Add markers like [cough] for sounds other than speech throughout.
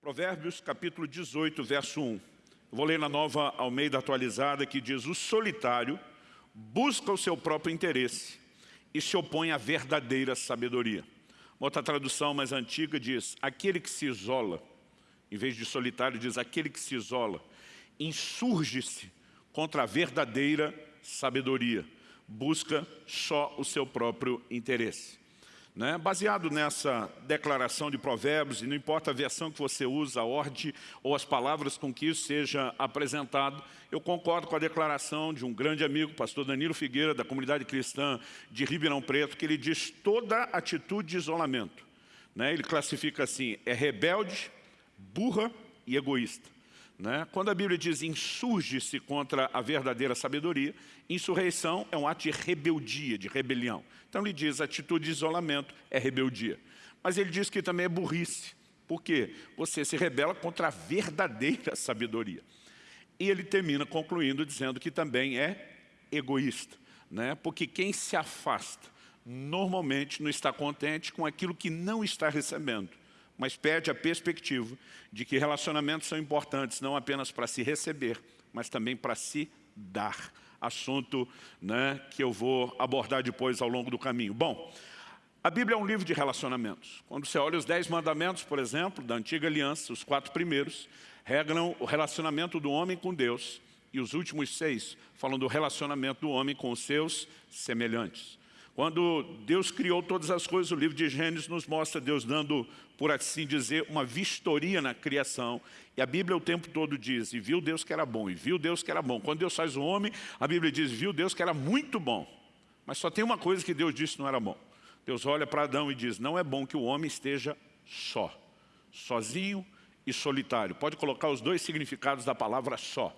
Provérbios capítulo 18, verso 1. Eu vou ler na nova Almeida atualizada que diz O solitário busca o seu próprio interesse e se opõe à verdadeira sabedoria. Uma outra tradução mais antiga diz Aquele que se isola, em vez de solitário diz aquele que se isola, insurge-se contra a verdadeira sabedoria, busca só o seu próprio interesse. Né? Baseado nessa declaração de provérbios, e não importa a versão que você usa, a ordem ou as palavras com que isso seja apresentado, eu concordo com a declaração de um grande amigo, pastor Danilo Figueira, da comunidade cristã de Ribeirão Preto, que ele diz toda atitude de isolamento. Né? Ele classifica assim, é rebelde, burra e egoísta. Né? Quando a Bíblia diz insurge-se contra a verdadeira sabedoria, insurreição é um ato de rebeldia, de rebelião. Então ele diz atitude de isolamento é rebeldia. Mas ele diz que também é burrice. Por quê? Você se rebela contra a verdadeira [laughs] sabedoria. E ele termina concluindo dizendo que também é egoísta. Né? Porque quem se afasta normalmente não está contente com aquilo que não está recebendo mas perde a perspectiva de que relacionamentos são importantes não apenas para se receber, mas também para se dar. Assunto né, que eu vou abordar depois ao longo do caminho. Bom, a Bíblia é um livro de relacionamentos. Quando você olha os Dez Mandamentos, por exemplo, da Antiga Aliança, os quatro primeiros, regram o relacionamento do homem com Deus, e os últimos seis falam do relacionamento do homem com os seus semelhantes. Quando Deus criou todas as coisas, o livro de Gênesis nos mostra Deus dando, por assim dizer, uma vistoria na criação. E a Bíblia o tempo todo diz, e viu Deus que era bom, e viu Deus que era bom. Quando Deus faz o homem, a Bíblia diz, viu Deus que era muito bom. Mas só tem uma coisa que Deus disse não era bom. Deus olha para Adão e diz, não é bom que o homem esteja só, sozinho e solitário. Pode colocar os dois significados da palavra só.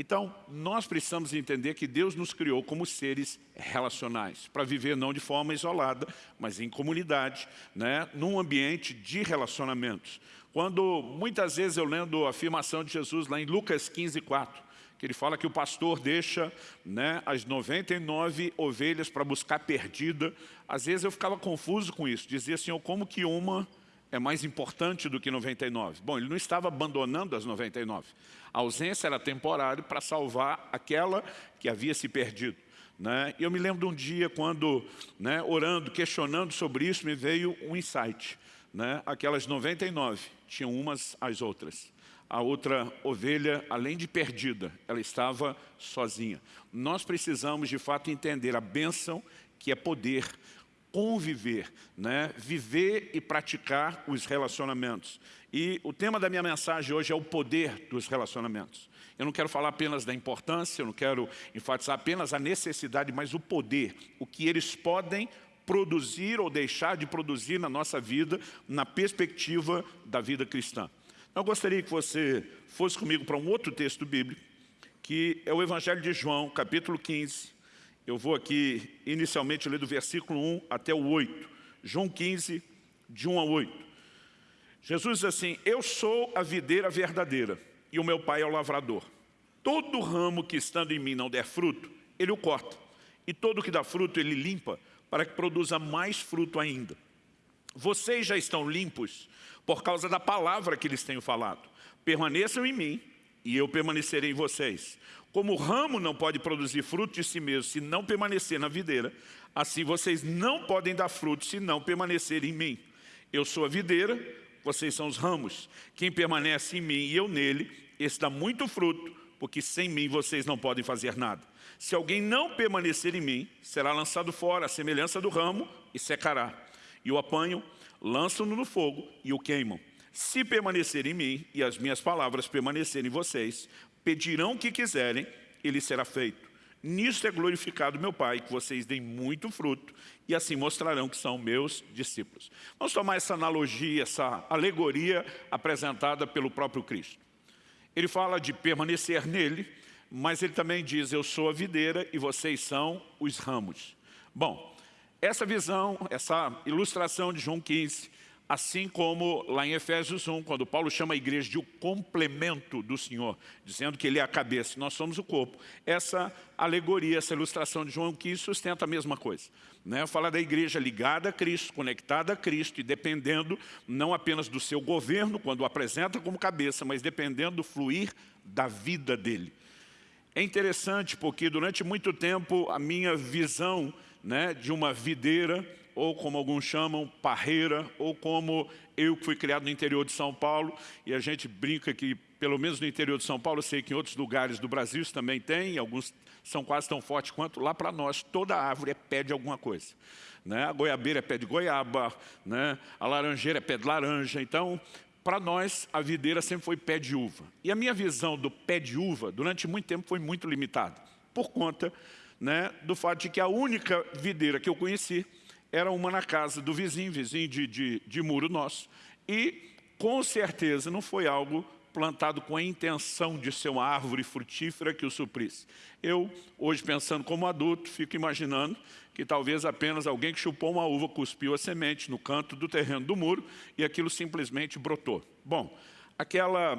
Então, nós precisamos entender que Deus nos criou como seres relacionais, para viver não de forma isolada, mas em comunidade, né, num ambiente de relacionamentos. Quando, muitas vezes, eu lendo a afirmação de Jesus lá em Lucas 15, 4, que ele fala que o pastor deixa né, as 99 ovelhas para buscar perdida. Às vezes eu ficava confuso com isso, dizia assim, como que uma é mais importante do que 99. Bom, ele não estava abandonando as 99. A ausência era temporária para salvar aquela que havia se perdido. Né? Eu me lembro de um dia quando, né, orando, questionando sobre isso, me veio um insight. Né? Aquelas 99 tinham umas às outras. A outra ovelha, além de perdida, ela estava sozinha. Nós precisamos, de fato, entender a bênção que é poder conviver, né? viver e praticar os relacionamentos. E o tema da minha mensagem hoje é o poder dos relacionamentos. Eu não quero falar apenas da importância, eu não quero enfatizar apenas a necessidade, mas o poder, o que eles podem produzir ou deixar de produzir na nossa vida, na perspectiva da vida cristã. Eu gostaria que você fosse comigo para um outro texto bíblico, que é o Evangelho de João, capítulo 15, eu vou aqui inicialmente ler do versículo 1 até o 8. João 15, de 1 a 8. Jesus diz assim, eu sou a videira verdadeira e o meu pai é o lavrador. Todo ramo que estando em mim não der fruto, ele o corta. E todo que dá fruto, ele limpa, para que produza mais fruto ainda. Vocês já estão limpos por causa da palavra que lhes tenho falado. Permaneçam em mim e eu permanecerei em vocês. Como o ramo não pode produzir fruto de si mesmo se não permanecer na videira, assim vocês não podem dar fruto se não permanecerem em mim. Eu sou a videira, vocês são os ramos. Quem permanece em mim e eu nele, esse dá muito fruto, porque sem mim vocês não podem fazer nada. Se alguém não permanecer em mim, será lançado fora, a semelhança do ramo, e secará. E o apanham, lançam-no no fogo e o queimam. Se permanecer em mim e as minhas palavras permanecerem em vocês, pedirão o que quiserem, ele será feito. Nisto é glorificado meu Pai, que vocês deem muito fruto, e assim mostrarão que são meus discípulos. Vamos tomar essa analogia, essa alegoria apresentada pelo próprio Cristo. Ele fala de permanecer nele, mas ele também diz, eu sou a videira e vocês são os ramos. Bom, essa visão, essa ilustração de João 15, Assim como lá em Efésios 1, quando Paulo chama a igreja de o complemento do Senhor, dizendo que ele é a cabeça e nós somos o corpo. Essa alegoria, essa ilustração de João que sustenta a mesma coisa. Né? Fala da igreja ligada a Cristo, conectada a Cristo e dependendo não apenas do seu governo, quando o apresenta como cabeça, mas dependendo do fluir da vida dele. É interessante porque durante muito tempo a minha visão né, de uma videira ou como alguns chamam, parreira, ou como eu que fui criado no interior de São Paulo, e a gente brinca que, pelo menos no interior de São Paulo, eu sei que em outros lugares do Brasil isso também tem, alguns são quase tão fortes quanto lá para nós, toda árvore é pé de alguma coisa. Né? A goiabeira é pé de goiaba, né? a laranjeira é pé de laranja, então para nós, a videira sempre foi pé de uva. E a minha visão do pé de uva, durante muito tempo, foi muito limitada, por conta né, do fato de que a única videira que eu conheci era uma na casa do vizinho, vizinho de, de, de muro nosso. E, com certeza, não foi algo plantado com a intenção de ser uma árvore frutífera que o suprisse. Eu, hoje pensando como adulto, fico imaginando que talvez apenas alguém que chupou uma uva cuspiu a semente no canto do terreno do muro e aquilo simplesmente brotou. Bom, aquela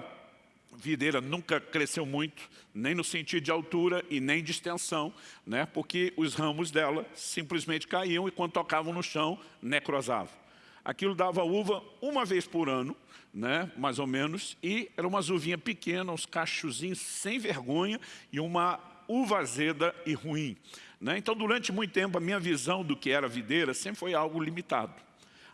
videira nunca cresceu muito, nem no sentido de altura e nem de extensão, né? porque os ramos dela simplesmente caíam e quando tocavam no chão, necrosavam. Aquilo dava uva uma vez por ano, né? mais ou menos, e era uma uvinha pequena, uns cachozinhos sem vergonha e uma uva azeda e ruim. Né? Então, durante muito tempo, a minha visão do que era videira sempre foi algo limitado.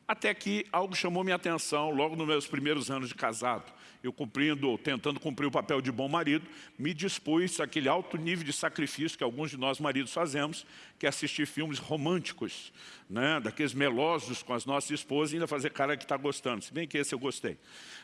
Até que algo chamou minha atenção logo nos meus primeiros anos de casado eu cumprindo, tentando cumprir o papel de bom marido, me dispus àquele alto nível de sacrifício que alguns de nós maridos fazemos, que é assistir filmes românticos, né, daqueles melosos com as nossas esposas e ainda fazer cara que está gostando, se bem que esse eu gostei.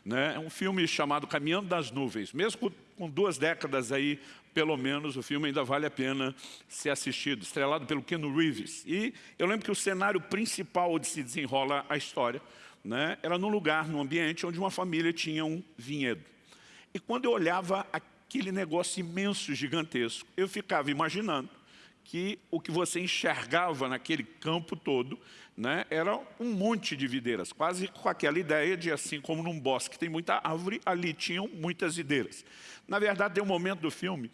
Né? É um filme chamado Caminhando das Nuvens, mesmo com duas décadas aí, pelo menos, o filme ainda vale a pena ser assistido, estrelado pelo Ken Reeves. E eu lembro que o cenário principal onde se desenrola a história né, era num lugar, num ambiente onde uma família tinha um vinhedo. E quando eu olhava aquele negócio imenso, gigantesco, eu ficava imaginando que o que você enxergava naquele campo todo né, era um monte de videiras, quase com aquela ideia de assim como num bosque tem muita árvore, ali tinham muitas videiras. Na verdade, tem um momento do filme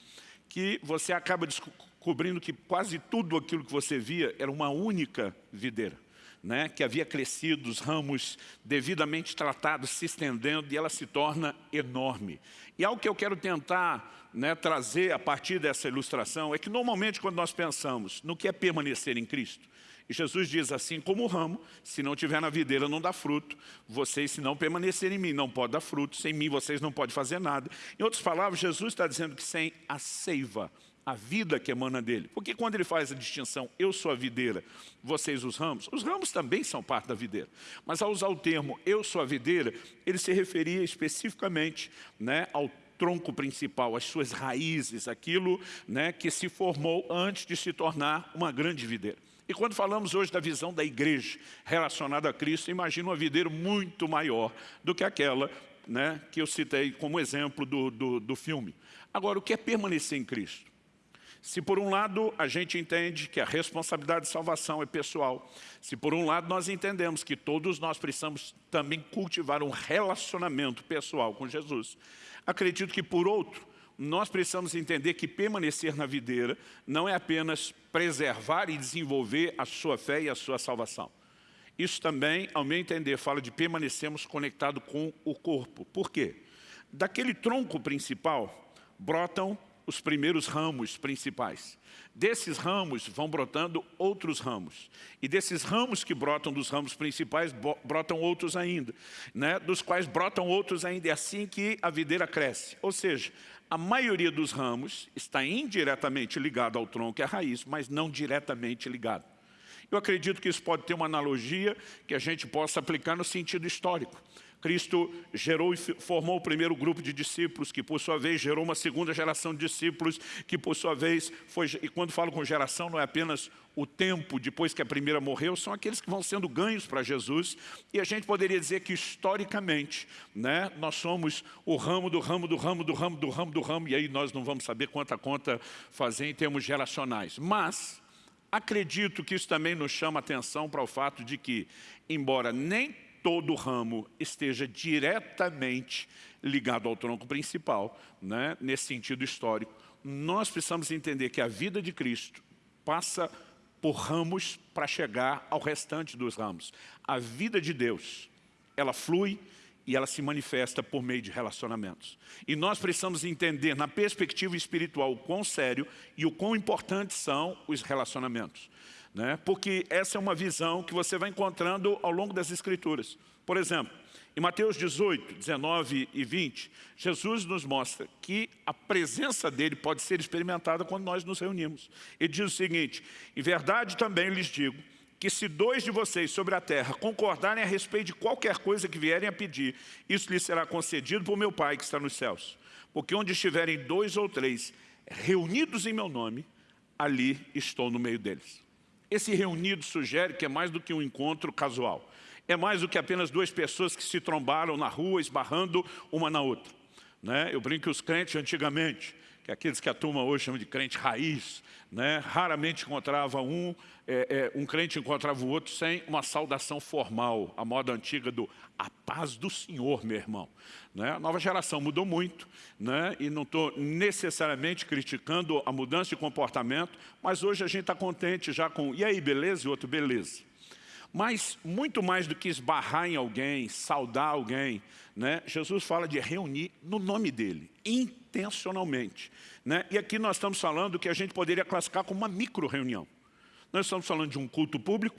que você acaba descobrindo que quase tudo aquilo que você via era uma única videira né, que havia crescido, os ramos devidamente tratados, se estendendo, e ela se torna enorme. E algo que eu quero tentar né, trazer a partir dessa ilustração é que normalmente quando nós pensamos no que é permanecer em Cristo, e Jesus diz assim, como o ramo, se não tiver na videira não dá fruto, vocês se não permanecerem em mim não pode dar fruto, sem mim vocês não podem fazer nada. Em outras palavras, Jesus está dizendo que sem a seiva, a vida que emana dele. Porque quando ele faz a distinção, eu sou a videira, vocês os ramos, os ramos também são parte da videira. Mas ao usar o termo eu sou a videira, ele se referia especificamente né, ao tronco principal, as suas raízes, aquilo né, que se formou antes de se tornar uma grande videira. E quando falamos hoje da visão da igreja relacionada a Cristo, imagina uma videira muito maior do que aquela né, que eu citei como exemplo do, do, do filme. Agora, o que é permanecer em Cristo? Se por um lado a gente entende que a responsabilidade de salvação é pessoal, se por um lado nós entendemos que todos nós precisamos também cultivar um relacionamento pessoal com Jesus, acredito que por outro, nós precisamos entender que permanecer na videira não é apenas preservar e desenvolver a sua fé e a sua salvação. Isso também, ao meu entender, fala de permanecermos conectados com o corpo. Por quê? Daquele tronco principal brotam os primeiros ramos principais. Desses ramos vão brotando outros ramos. E desses ramos que brotam dos ramos principais, brotam outros ainda. Né? Dos quais brotam outros ainda. É assim que a videira cresce. Ou seja, a maioria dos ramos está indiretamente ligado ao tronco e à raiz, mas não diretamente ligado. Eu acredito que isso pode ter uma analogia que a gente possa aplicar no sentido histórico. Cristo gerou e formou o primeiro grupo de discípulos, que por sua vez gerou uma segunda geração de discípulos, que por sua vez foi... E quando falo com geração, não é apenas o tempo depois que a primeira morreu, são aqueles que vão sendo ganhos para Jesus. E a gente poderia dizer que historicamente, né, nós somos o ramo do ramo do ramo do ramo do ramo do ramo, e aí nós não vamos saber quanta conta fazer em termos geracionais. Mas acredito que isso também nos chama atenção para o fato de que, embora nem todo ramo esteja diretamente ligado ao tronco principal, né? nesse sentido histórico. Nós precisamos entender que a vida de Cristo passa por ramos para chegar ao restante dos ramos. A vida de Deus, ela flui e ela se manifesta por meio de relacionamentos. E nós precisamos entender, na perspectiva espiritual, o quão sério e o quão importantes são os relacionamentos. Né? Porque essa é uma visão que você vai encontrando ao longo das Escrituras. Por exemplo, em Mateus 18, 19 e 20, Jesus nos mostra que a presença dele pode ser experimentada quando nós nos reunimos. Ele diz o seguinte, em verdade também lhes digo, que se dois de vocês sobre a terra concordarem a respeito de qualquer coisa que vierem a pedir, isso lhes será concedido por meu Pai que está nos céus. Porque onde estiverem dois ou três reunidos em meu nome, ali estou no meio deles. Esse reunido sugere que é mais do que um encontro casual. É mais do que apenas duas pessoas que se trombaram na rua, esbarrando uma na outra. Né? Eu brinco que os crentes antigamente, que aqueles que a turma hoje chama de crente raiz, né? raramente encontrava um, é, é, um crente encontrava o outro sem uma saudação formal, a moda antiga do a paz do Senhor, meu irmão. Né? A nova geração mudou muito, né? e não estou necessariamente criticando a mudança de comportamento, mas hoje a gente está contente já com, e aí, beleza? E outro, beleza. Mas, muito mais do que esbarrar em alguém, saudar alguém, né? Jesus fala de reunir no nome dele, intencionalmente. Né? E aqui nós estamos falando que a gente poderia classificar como uma micro-reunião. Nós estamos falando de um culto público,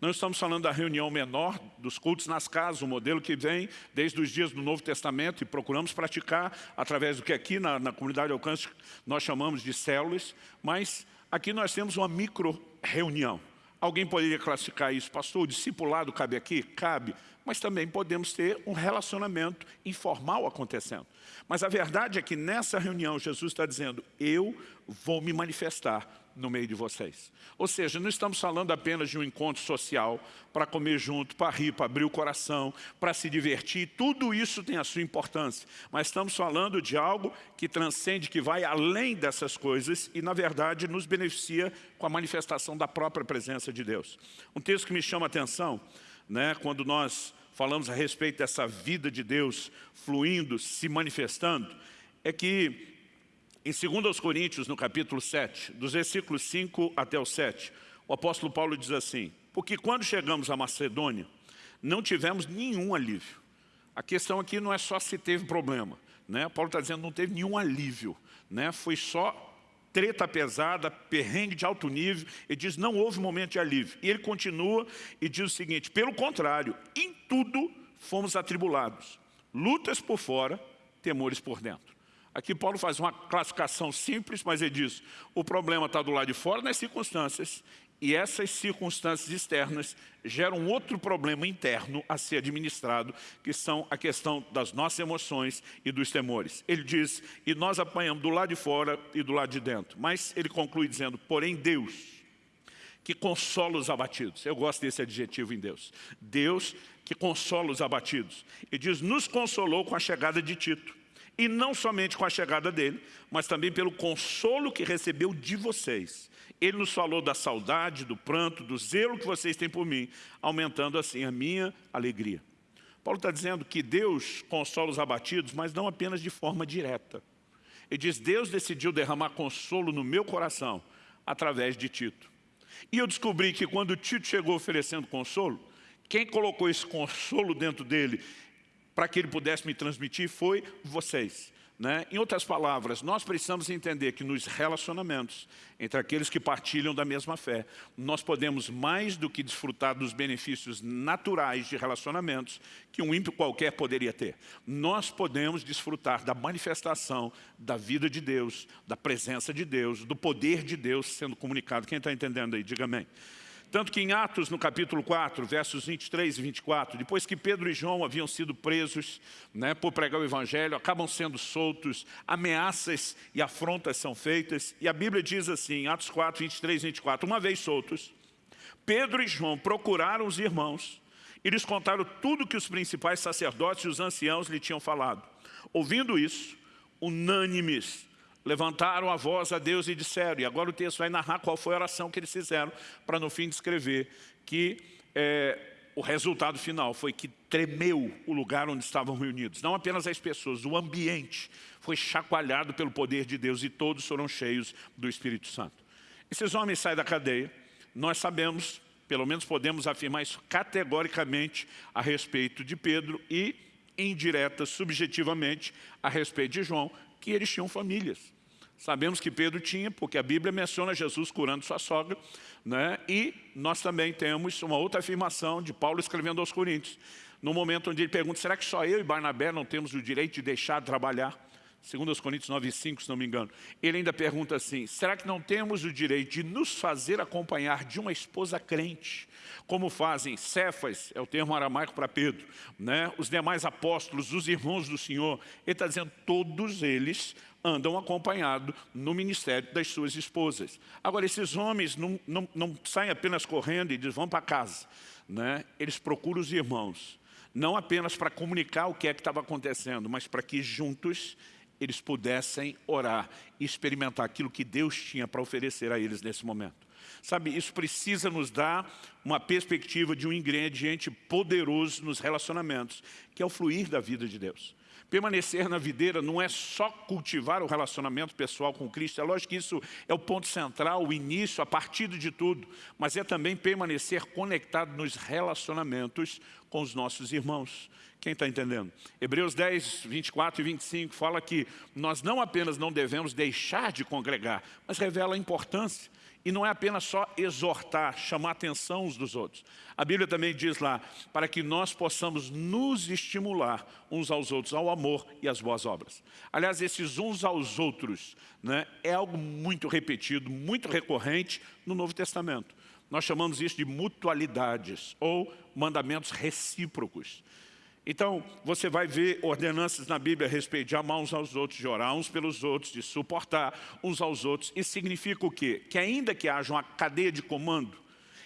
nós estamos falando da reunião menor, dos cultos nas casas, o modelo que vem desde os dias do Novo Testamento e procuramos praticar através do que aqui na, na comunidade de alcance nós chamamos de células, mas aqui nós temos uma micro-reunião. Alguém poderia classificar isso, pastor, o discipulado cabe aqui? Cabe, mas também podemos ter um relacionamento informal acontecendo. Mas a verdade é que nessa reunião Jesus está dizendo, eu vou me manifestar no meio de vocês. Ou seja, não estamos falando apenas de um encontro social para comer junto, para rir, para abrir o coração, para se divertir. Tudo isso tem a sua importância. Mas estamos falando de algo que transcende, que vai além dessas coisas e, na verdade, nos beneficia com a manifestação da própria presença de Deus. Um texto que me chama a atenção, né, quando nós falamos a respeito dessa vida de Deus fluindo, se manifestando, é que em 2 Coríntios, no capítulo 7, dos versículos 5 até o 7, o apóstolo Paulo diz assim, porque quando chegamos à Macedônia, não tivemos nenhum alívio. A questão aqui não é só se teve problema. Né? Paulo está dizendo que não teve nenhum alívio. Né? Foi só treta pesada, perrengue de alto nível. Ele diz, não houve momento de alívio. E ele continua e diz o seguinte, pelo contrário, em tudo fomos atribulados. Lutas por fora, temores por dentro. Aqui Paulo faz uma classificação simples, mas ele diz, o problema está do lado de fora nas circunstâncias, e essas circunstâncias externas geram outro problema interno a ser administrado, que são a questão das nossas emoções e dos temores. Ele diz, e nós apanhamos do lado de fora e do lado de dentro. Mas ele conclui dizendo, porém Deus, que consola os abatidos. Eu gosto desse adjetivo em Deus. Deus que consola os abatidos. E diz, nos consolou com a chegada de Tito e não somente com a chegada dele, mas também pelo consolo que recebeu de vocês. Ele nos falou da saudade, do pranto, do zelo que vocês têm por mim, aumentando assim a minha alegria. Paulo está dizendo que Deus consola os abatidos, mas não apenas de forma direta. Ele diz, Deus decidiu derramar consolo no meu coração através de Tito. E eu descobri que quando Tito chegou oferecendo consolo, quem colocou esse consolo dentro dele para que ele pudesse me transmitir foi vocês. Né? Em outras palavras, nós precisamos entender que nos relacionamentos entre aqueles que partilham da mesma fé, nós podemos mais do que desfrutar dos benefícios naturais de relacionamentos que um ímpio qualquer poderia ter. Nós podemos desfrutar da manifestação da vida de Deus, da presença de Deus, do poder de Deus sendo comunicado. Quem está entendendo aí? Diga amém. Tanto que em Atos, no capítulo 4, versos 23 e 24, depois que Pedro e João haviam sido presos né, por pregar o Evangelho, acabam sendo soltos, ameaças e afrontas são feitas, e a Bíblia diz assim, Atos 4, 23 e 24, uma vez soltos, Pedro e João procuraram os irmãos e lhes contaram tudo que os principais sacerdotes e os anciãos lhe tinham falado. Ouvindo isso, unânimes, levantaram a voz a Deus e disseram, e agora o texto vai narrar qual foi a oração que eles fizeram, para no fim descrever que é, o resultado final foi que tremeu o lugar onde estavam reunidos. Não apenas as pessoas, o ambiente foi chacoalhado pelo poder de Deus e todos foram cheios do Espírito Santo. Esses homens saem da cadeia, nós sabemos, pelo menos podemos afirmar isso categoricamente a respeito de Pedro e indireta, subjetivamente, a respeito de João, que eles tinham famílias. Sabemos que Pedro tinha, porque a Bíblia menciona Jesus curando sua sogra, né? e nós também temos uma outra afirmação de Paulo escrevendo aos Coríntios, no momento onde ele pergunta, será que só eu e Barnabé não temos o direito de deixar de trabalhar? Segundo os Coríntios 9, 5, se não me engano. Ele ainda pergunta assim, será que não temos o direito de nos fazer acompanhar de uma esposa crente? Como fazem Cefas, é o termo aramaico para Pedro, né? os demais apóstolos, os irmãos do Senhor. Ele está dizendo, todos eles andam acompanhados no ministério das suas esposas. Agora, esses homens não, não, não saem apenas correndo e dizem, vão para casa. Né? Eles procuram os irmãos, não apenas para comunicar o que é que estava acontecendo, mas para que juntos eles pudessem orar e experimentar aquilo que Deus tinha para oferecer a eles nesse momento. Sabe, isso precisa nos dar uma perspectiva de um ingrediente poderoso nos relacionamentos, que é o fluir da vida de Deus. Permanecer na videira não é só cultivar o relacionamento pessoal com Cristo, é lógico que isso é o ponto central, o início, a partida de tudo, mas é também permanecer conectado nos relacionamentos com os nossos irmãos. Quem está entendendo? Hebreus 10, 24 e 25 fala que nós não apenas não devemos deixar de congregar, mas revela a importância e não é apenas só exortar, chamar a atenção uns dos outros. A Bíblia também diz lá, para que nós possamos nos estimular uns aos outros, ao amor e às boas obras. Aliás, esses uns aos outros né, é algo muito repetido, muito recorrente no Novo Testamento. Nós chamamos isso de mutualidades ou mandamentos recíprocos. Então, você vai ver ordenanças na Bíblia a respeito de amar uns aos outros, de orar uns pelos outros, de suportar uns aos outros. Isso significa o quê? Que ainda que haja uma cadeia de comando,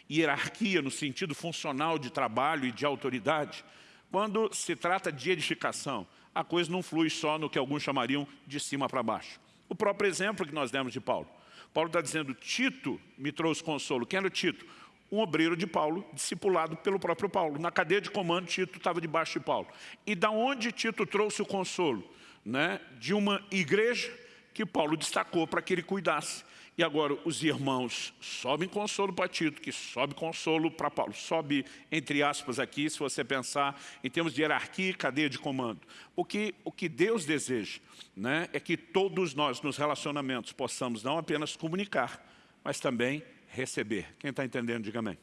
hierarquia no sentido funcional de trabalho e de autoridade, quando se trata de edificação, a coisa não flui só no que alguns chamariam de cima para baixo. O próprio exemplo que nós demos de Paulo. Paulo está dizendo, Tito me trouxe consolo. Quem era o Tito? Um obreiro de Paulo, discipulado pelo próprio Paulo. Na cadeia de comando, Tito estava debaixo de Paulo. E da onde Tito trouxe o consolo? Né? De uma igreja que Paulo destacou para que ele cuidasse. E agora os irmãos sobem consolo para Tito, que sobe consolo para Paulo. Sobe, entre aspas, aqui, se você pensar em termos de hierarquia e cadeia de comando. Porque o que Deus deseja né, é que todos nós, nos relacionamentos, possamos não apenas comunicar, mas também receber. Quem está entendendo, diga amém.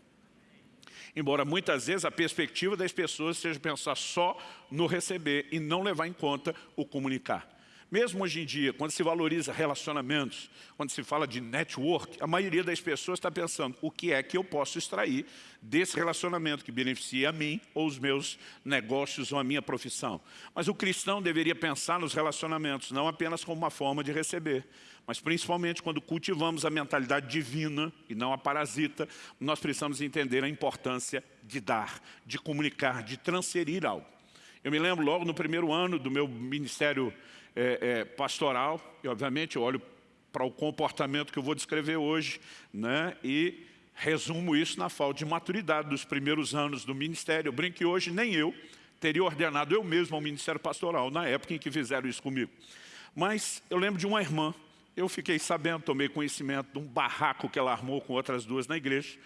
Embora muitas vezes a perspectiva das pessoas seja pensar só no receber e não levar em conta o comunicar. Mesmo hoje em dia, quando se valoriza relacionamentos, quando se fala de network, a maioria das pessoas está pensando o que é que eu posso extrair desse relacionamento que beneficia a mim ou os meus negócios ou a minha profissão. Mas o cristão deveria pensar nos relacionamentos não apenas como uma forma de receber, mas principalmente quando cultivamos a mentalidade divina e não a parasita, nós precisamos entender a importância de dar, de comunicar, de transferir algo. Eu me lembro logo no primeiro ano do meu ministério é, é, pastoral, e obviamente eu olho para o comportamento que eu vou descrever hoje, né, e resumo isso na falta de maturidade dos primeiros anos do ministério. Eu brinco que hoje nem eu teria ordenado eu mesmo ao ministério pastoral, na época em que fizeram isso comigo. Mas eu lembro de uma irmã eu fiquei sabendo, tomei conhecimento de um barraco que ela armou com outras duas na igreja.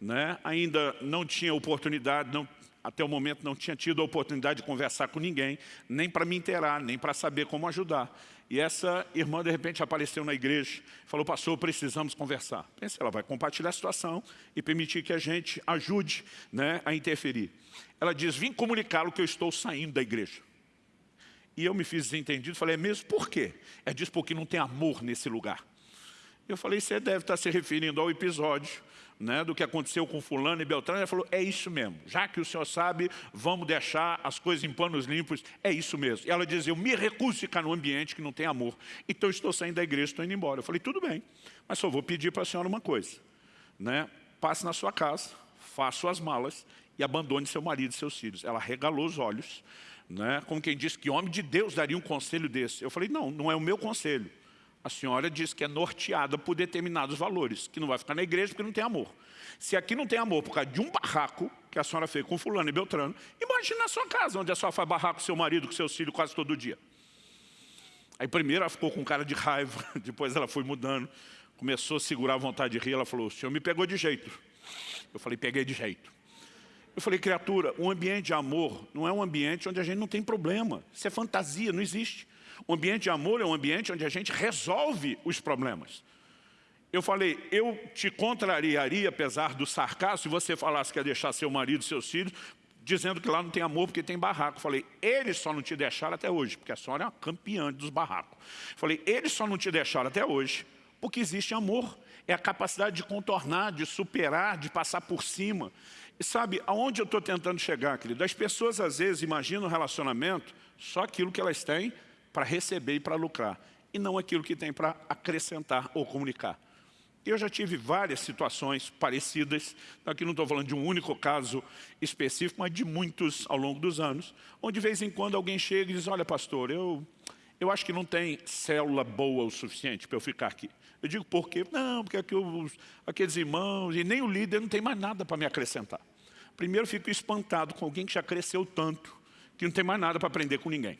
Né? Ainda não tinha oportunidade, não, até o momento não tinha tido a oportunidade de conversar com ninguém, nem para me inteirar, nem para saber como ajudar. E essa irmã, de repente, apareceu na igreja, falou, pastor, precisamos conversar. Pensei, ela vai compartilhar a situação e permitir que a gente ajude né, a interferir. Ela diz, vim comunicá-lo que eu estou saindo da igreja. E eu me fiz desentendido, falei, é mesmo por quê? É diz porque não tem amor nesse lugar. Eu falei, você deve estar se referindo ao episódio né, do que aconteceu com fulano e Beltrano. Ela falou, é isso mesmo. Já que o senhor sabe, vamos deixar as coisas em panos limpos. É isso mesmo. E ela dizia, eu me recuso a ficar num ambiente que não tem amor. Então estou saindo da igreja, estou indo embora. Eu falei, tudo bem, mas só vou pedir para a senhora uma coisa. Né? Passe na sua casa, faça suas malas e abandone seu marido e seus filhos. Ela regalou os olhos né? como quem diz que homem de Deus daria um conselho desse. Eu falei, não, não é o meu conselho. A senhora diz que é norteada por determinados valores, que não vai ficar na igreja porque não tem amor. Se aqui não tem amor por causa de um barraco, que a senhora fez com fulano e Beltrano, imagine na sua casa, onde a senhora faz barrar com seu marido, com seus filhos quase todo dia. Aí primeiro ela ficou com cara de raiva, [laughs] depois ela foi mudando, começou a segurar a vontade de rir, ela falou, o senhor me pegou de jeito. Eu falei, peguei de jeito. Eu falei, criatura, um ambiente de amor não é um ambiente onde a gente não tem problema. Isso é fantasia, não existe. O ambiente de amor é um ambiente onde a gente resolve os problemas. Eu falei, eu te contrariaria, apesar do sarcasmo, se você falasse que ia deixar seu marido e seus filhos, dizendo que lá não tem amor porque tem barraco. Falei, eles só não te deixaram até hoje, porque a senhora é uma campeã dos barracos. Falei, eles só não te deixaram até hoje porque existe amor. É a capacidade de contornar, de superar, de passar por cima. E sabe, aonde eu estou tentando chegar, querido? As pessoas às vezes imaginam o relacionamento só aquilo que elas têm para receber e para lucrar, e não aquilo que tem para acrescentar ou comunicar. Eu já tive várias situações parecidas, aqui não estou falando de um único caso específico, mas de muitos ao longo dos anos, onde de vez em quando alguém chega e diz, olha pastor, eu, eu acho que não tem célula boa o suficiente para eu ficar aqui. Eu digo, por quê? Não, porque aqui os, aqueles irmãos, e nem o líder não tem mais nada para me acrescentar. Primeiro, fico espantado com alguém que já cresceu tanto, que não tem mais nada para aprender com ninguém.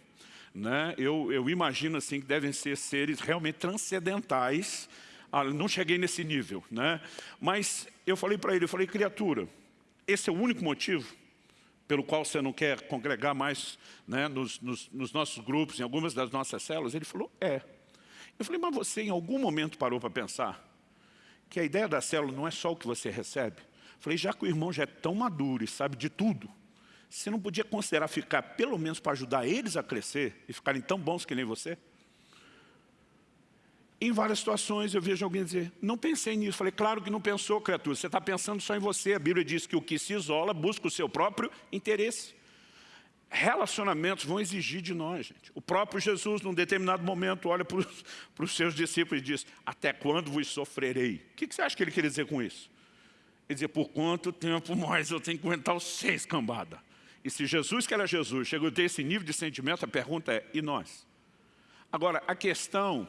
Né? Eu, eu imagino assim que devem ser seres realmente transcendentais. Ah, não cheguei nesse nível. Né? Mas eu falei para ele, eu falei, criatura, esse é o único motivo pelo qual você não quer congregar mais né, nos, nos, nos nossos grupos, em algumas das nossas células? Ele falou, é. Eu falei, mas você em algum momento parou para pensar que a ideia da célula não é só o que você recebe? Eu falei, já que o irmão já é tão maduro e sabe de tudo, você não podia considerar ficar, pelo menos para ajudar eles a crescer e ficarem tão bons que nem você? Em várias situações eu vejo alguém dizer, não pensei nisso. Falei, claro que não pensou, criatura, você está pensando só em você. A Bíblia diz que o que se isola busca o seu próprio interesse relacionamentos vão exigir de nós, gente. O próprio Jesus, num determinado momento, olha para os, [laughs] seus discípulos e diz, até quando vos sofrerei? O que, que você acha que ele quer dizer com isso? Ele dizia, por quanto tempo mais eu tenho que aguentar os seis cambada? E se Jesus, que era Jesus, chegou a ter esse nível de sentimento, a pergunta é, e nós? Agora, a questão,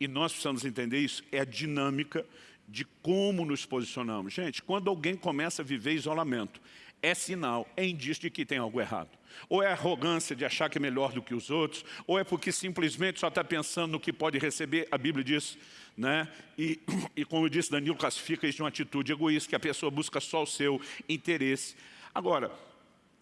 e nós precisamos entender isso, é a dinâmica de como nos posicionamos. Gente, quando alguém começa a viver isolamento, é sinal, é indício de que tem algo errado. Ou é arrogância de achar que é melhor do que os outros, ou é porque simplesmente só está pensando no que pode receber, a Bíblia diz, né? e, e como disse, Danilo classifica isso de uma atitude egoísta, que a pessoa busca só o seu interesse. Agora,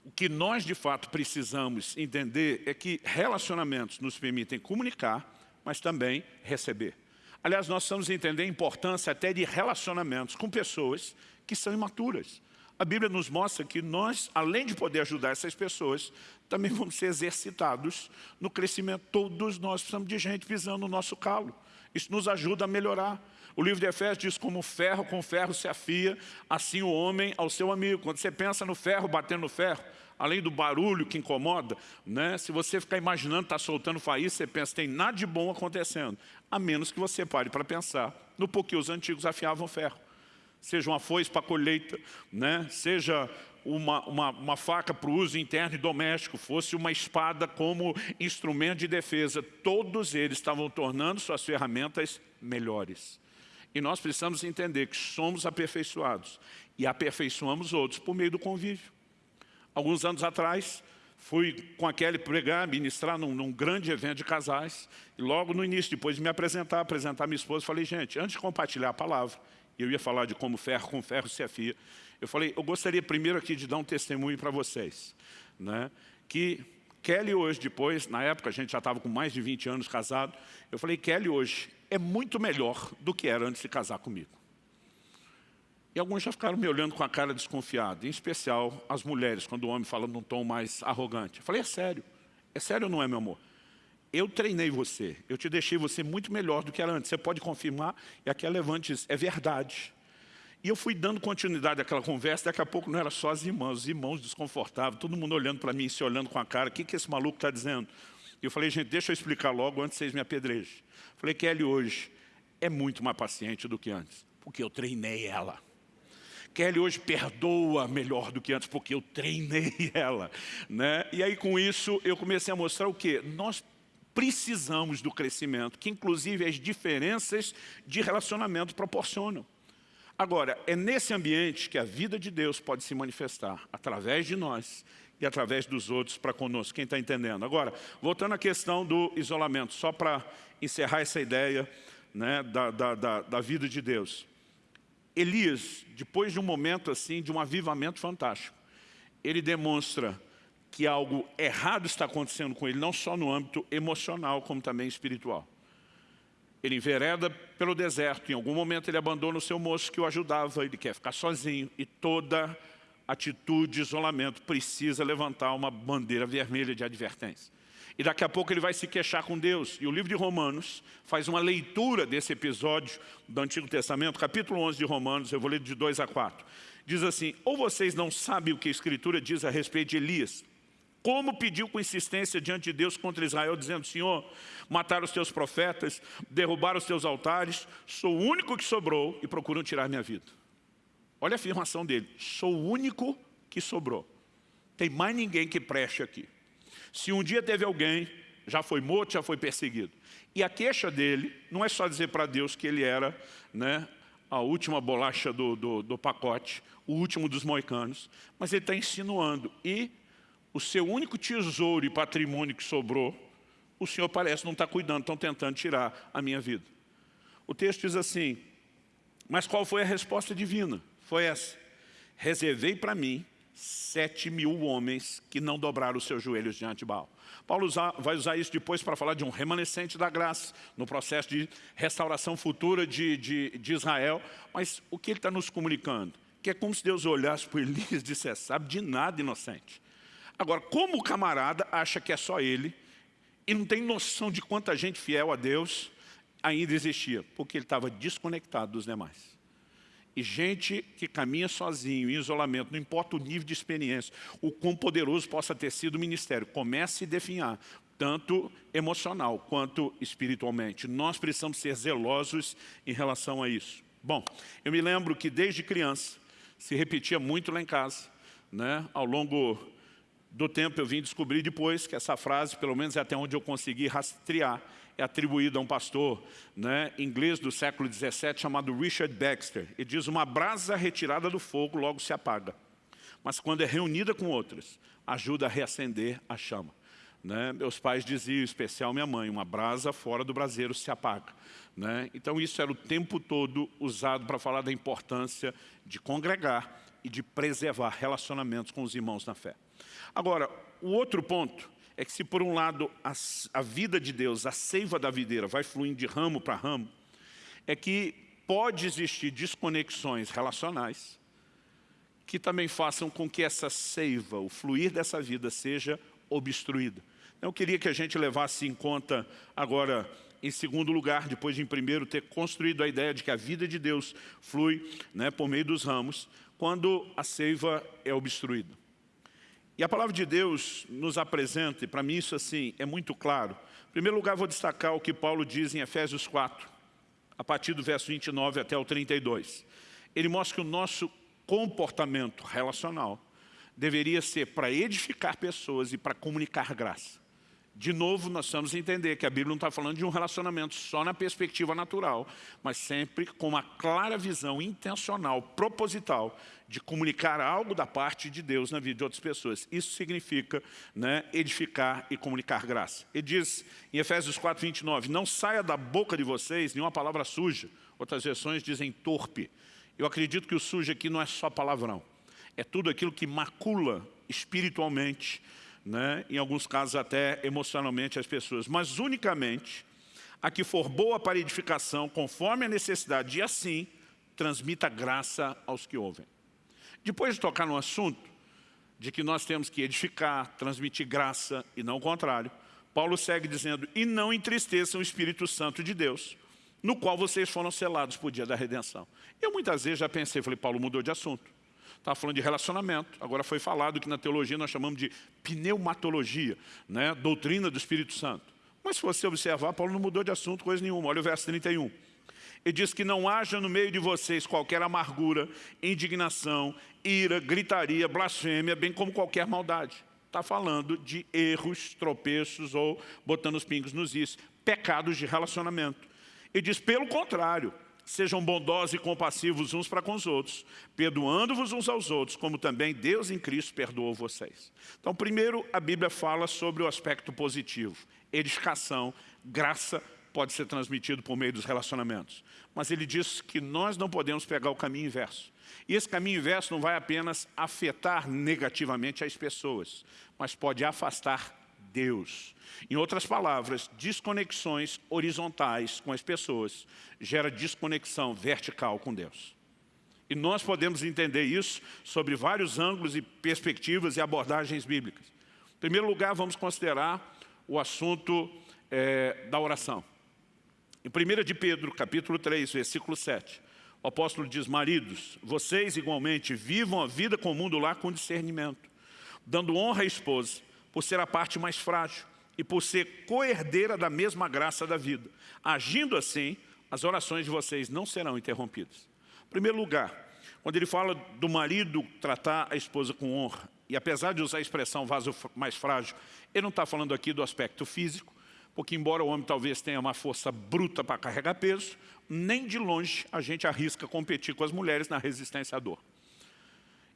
o que nós de fato precisamos entender é que relacionamentos nos permitem comunicar, mas também receber. Aliás, nós precisamos entender a importância até de relacionamentos com pessoas que são imaturas. A Bíblia nos mostra que nós, além de poder ajudar essas pessoas, também vamos ser exercitados no crescimento. Todos nós precisamos de gente pisando no nosso calo. Isso nos ajuda a melhorar. O livro de Efésios diz como ferro com ferro se afia, assim o homem ao seu amigo. Quando você pensa no ferro batendo no ferro, além do barulho que incomoda, né? se você ficar imaginando está soltando faísca, você pensa tem nada de bom acontecendo, a menos que você pare para pensar no porquê os antigos afiavam ferro seja uma foice para colheita, né? seja uma, uma, uma faca para o uso interno e doméstico, fosse uma espada como instrumento de defesa. Todos eles estavam tornando suas ferramentas melhores. E nós precisamos entender que somos aperfeiçoados e aperfeiçoamos outros por meio do convívio. Alguns anos atrás, fui com a Kelly pregar, ministrar num, num, grande evento de casais, e logo no início, depois de me apresentar, apresentar minha esposa, falei, gente, antes de compartilhar a palavra, eu ia falar de como ferro com ferro se afia. Eu falei, eu gostaria primeiro aqui de dar um testemunho para vocês. Né? Que Kelly hoje, depois, na época a gente já estava com mais de 20 anos casado, eu falei, Kelly hoje é muito melhor do que era antes de casar comigo. E alguns já ficaram me olhando com a cara desconfiada, em especial as mulheres, quando o homem fala num tom mais arrogante. Eu falei, é sério, é sério ou não é, meu amor? eu treinei você, eu te deixei você muito melhor do que era antes. Você pode confirmar? E aqui Levante é verdade. E eu fui dando continuidade àquela conversa, daqui a pouco não era só as irmãs, os irmãos desconfortáveis, todo mundo olhando para mim, se olhando com a cara, o que, que esse maluco está dizendo? E eu falei, gente, deixa eu explicar logo antes vocês me apedrejem. Falei, Kelly hoje é muito mais paciente do que antes, porque eu treinei ela. Kelly hoje perdoa melhor do que antes, porque eu treinei [laughs] ela. Né? E aí com isso eu comecei a mostrar o quê? Nós precisamos do crescimento, que inclusive as diferenças de relacionamento proporcionam. Agora, é nesse ambiente que a vida de Deus pode se manifestar, através de nós e através dos outros para conosco. Quem está entendendo? Agora, voltando à questão do isolamento, só para encerrar essa ideia né, da, da, da, da vida de Deus. Elias, depois de um momento assim, de um avivamento fantástico, ele demonstra que algo errado está acontecendo com ele, não só no âmbito emocional, como também espiritual. Ele envereda pelo deserto, em algum momento ele abandona o seu moço que o ajudava, ele quer ficar sozinho, e toda atitude de isolamento precisa levantar uma bandeira vermelha de advertência. E daqui a pouco ele vai se queixar com Deus. E o livro de Romanos faz uma leitura desse episódio do Antigo Testamento, capítulo 11 de Romanos, eu vou ler de 2 a 4. Diz assim, ou vocês não sabem o que a Escritura diz a respeito de Elias, como pediu com insistência diante de Deus contra Israel, dizendo, Senhor, mataram os teus profetas, derrubaram os teus altares, sou o único que sobrou e procuram tirar minha vida. Olha a afirmação dele, sou o único que sobrou. Tem mais ninguém que preste aqui. Se um dia teve alguém, já foi morto, já foi perseguido. E a queixa dele não é só dizer para Deus que ele era né, a última bolacha do, do, do pacote, o último dos moicanos, mas ele está insinuando. E o seu único tesouro e patrimônio que sobrou, o Senhor parece não estar tá cuidando, estão tentando tirar a minha vida. O texto diz assim, mas qual foi a resposta divina? Foi essa, reservei para mim sete mil homens que não dobraram os seus joelhos diante de Baal. Paulo vai usar isso depois para falar de um remanescente da graça, no processo de restauração futura de, de, de Israel. Mas o que ele está nos comunicando? Que é como se Deus olhasse para Elias e dissesse, sabe de nada, inocente. Agora, como o camarada acha que é só ele, e não tem noção de quanta gente fiel a Deus ainda existia, porque ele estava desconectado dos demais. E gente que caminha sozinho, em isolamento, não importa o nível de experiência, o quão poderoso possa ter sido o ministério, comece a definhar, tanto emocional quanto espiritualmente. Nós precisamos ser zelosos em relação a isso. Bom, eu me lembro que desde criança, se repetia muito lá em casa, né? ao longo do tempo eu vim descobrir depois que essa frase, pelo menos é até onde eu consegui rastrear, é atribuído a um pastor né, inglês do século XVII chamado Richard Baxter. Ele diz, uma brasa retirada do fogo logo se apaga, mas quando é reunida com outras, ajuda a reacender a chama. Né? Meus pais diziam, em especial minha mãe, uma brasa fora do braseiro se apaga. Né? Então isso era o tempo todo usado para falar da importância de congregar e de preservar relacionamentos com os irmãos na fé. Agora, o outro ponto é que se por um lado a, a vida de Deus, a seiva da videira vai fluindo de ramo para ramo, é que pode existir desconexões relacionais que também façam com que essa seiva, o fluir dessa vida seja obstruída. Eu queria que a gente levasse em conta agora, em segundo lugar, depois de em primeiro ter construído a ideia de que a vida de Deus flui né, por meio dos ramos, quando a seiva é obstruída. E a palavra de Deus nos apresenta, e para mim isso assim é muito claro. Em primeiro lugar, vou destacar o que Paulo diz em Efésios 4, a partir do verso 29 até o 32. Ele mostra que o nosso comportamento relacional deveria ser para edificar pessoas e para comunicar graça. De novo, nós precisamos entender que a Bíblia não está falando de um relacionamento só na perspectiva natural, mas sempre com uma clara visão intencional, proposital, de comunicar algo da parte de Deus na vida de outras pessoas. Isso significa né, edificar e comunicar graça. Ele diz em Efésios 4, 29, não saia da boca de vocês nenhuma palavra suja. Outras versões dizem torpe. Eu acredito que o sujo aqui não é só palavrão. É tudo aquilo que macula espiritualmente, né? em alguns casos até emocionalmente as pessoas, mas unicamente a que for boa para edificação, conforme a necessidade, e assim transmita graça aos que ouvem. Depois de tocar no assunto de que nós temos que edificar, transmitir graça e não o contrário, Paulo segue dizendo, e não entristeçam o Espírito Santo de Deus, no qual vocês foram selados por dia da redenção. Eu muitas vezes já pensei, falei, Paulo mudou de assunto. Estava falando de relacionamento, agora foi falado que na teologia nós chamamos de pneumatologia, né? doutrina do Espírito Santo. Mas se você observar, Paulo não mudou de assunto coisa nenhuma. Olha o verso 31. Ele diz que não haja no meio de vocês qualquer amargura, indignação, ira, gritaria, blasfêmia, bem como qualquer maldade. Está falando de erros, tropeços ou botando os pingos nos is, pecados de relacionamento. Ele diz, pelo contrário, sejam bondosos e compassivos uns para com os outros, perdoando-vos uns aos outros, como também Deus em Cristo perdoou vocês. Então, primeiro, a Bíblia fala sobre o aspecto positivo, edificação, graça, pode ser transmitido por meio dos relacionamentos. Mas ele diz que nós não podemos pegar o caminho inverso. E esse caminho inverso não vai apenas afetar negativamente as pessoas, mas pode afastar Deus. Em outras palavras, desconexões horizontais com as pessoas gera desconexão vertical com Deus. E nós podemos entender isso sobre vários ângulos e perspectivas e abordagens bíblicas. Em primeiro lugar, vamos considerar o assunto é, da oração. Em 1 de Pedro, capítulo 3, versículo 7, o apóstolo diz, maridos, vocês igualmente vivam a vida comum do lar com discernimento, dando honra à esposa, por ser a parte mais frágil e por ser coerdeira da mesma graça da vida. Agindo assim, as orações de vocês não serão interrompidas. Em primeiro lugar, quando ele fala do marido tratar a esposa com honra, e apesar de usar a expressão vaso mais frágil, ele não está falando aqui do aspecto físico, porque embora o homem talvez tenha uma força bruta para carregar peso, nem de longe a gente arrisca competir com as mulheres na resistência à dor.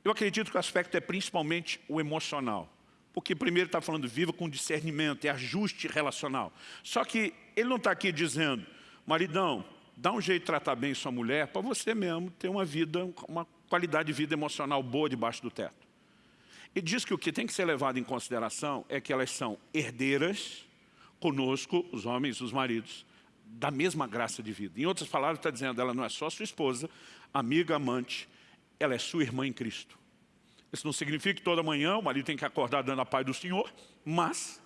Eu acredito que o aspecto é principalmente o emocional. Porque primeiro está falando viva com discernimento, é ajuste relacional. Só que ele não está aqui dizendo, maridão, dá um jeito de tratar bem sua mulher para você mesmo ter uma vida, uma qualidade de vida emocional boa debaixo do teto. Ele diz que o que tem que ser levado em consideração é que elas são herdeiras conosco, os homens, os maridos, da mesma graça de vida. Em outras palavras, está dizendo, ela não é só sua esposa, amiga, amante, ela é sua irmã em Cristo. Isso não significa que toda manhã o marido tem que acordar dando a paz do Senhor, mas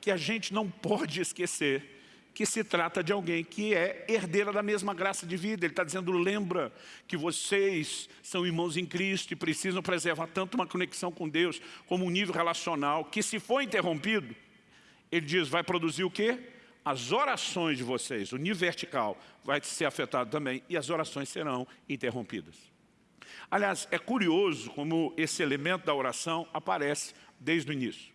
que a gente não pode esquecer que se trata de alguém que é herdeira da mesma graça de vida. Ele está dizendo, lembra que vocês são irmãos em Cristo e precisam preservar tanto uma conexão com Deus, como um nível relacional, que se for interrompido, ele diz, vai produzir o quê? As orações de vocês, o nível vertical, vai ser afetado também e as orações serão interrompidas. Aliás, é curioso como esse elemento da oração aparece desde o início.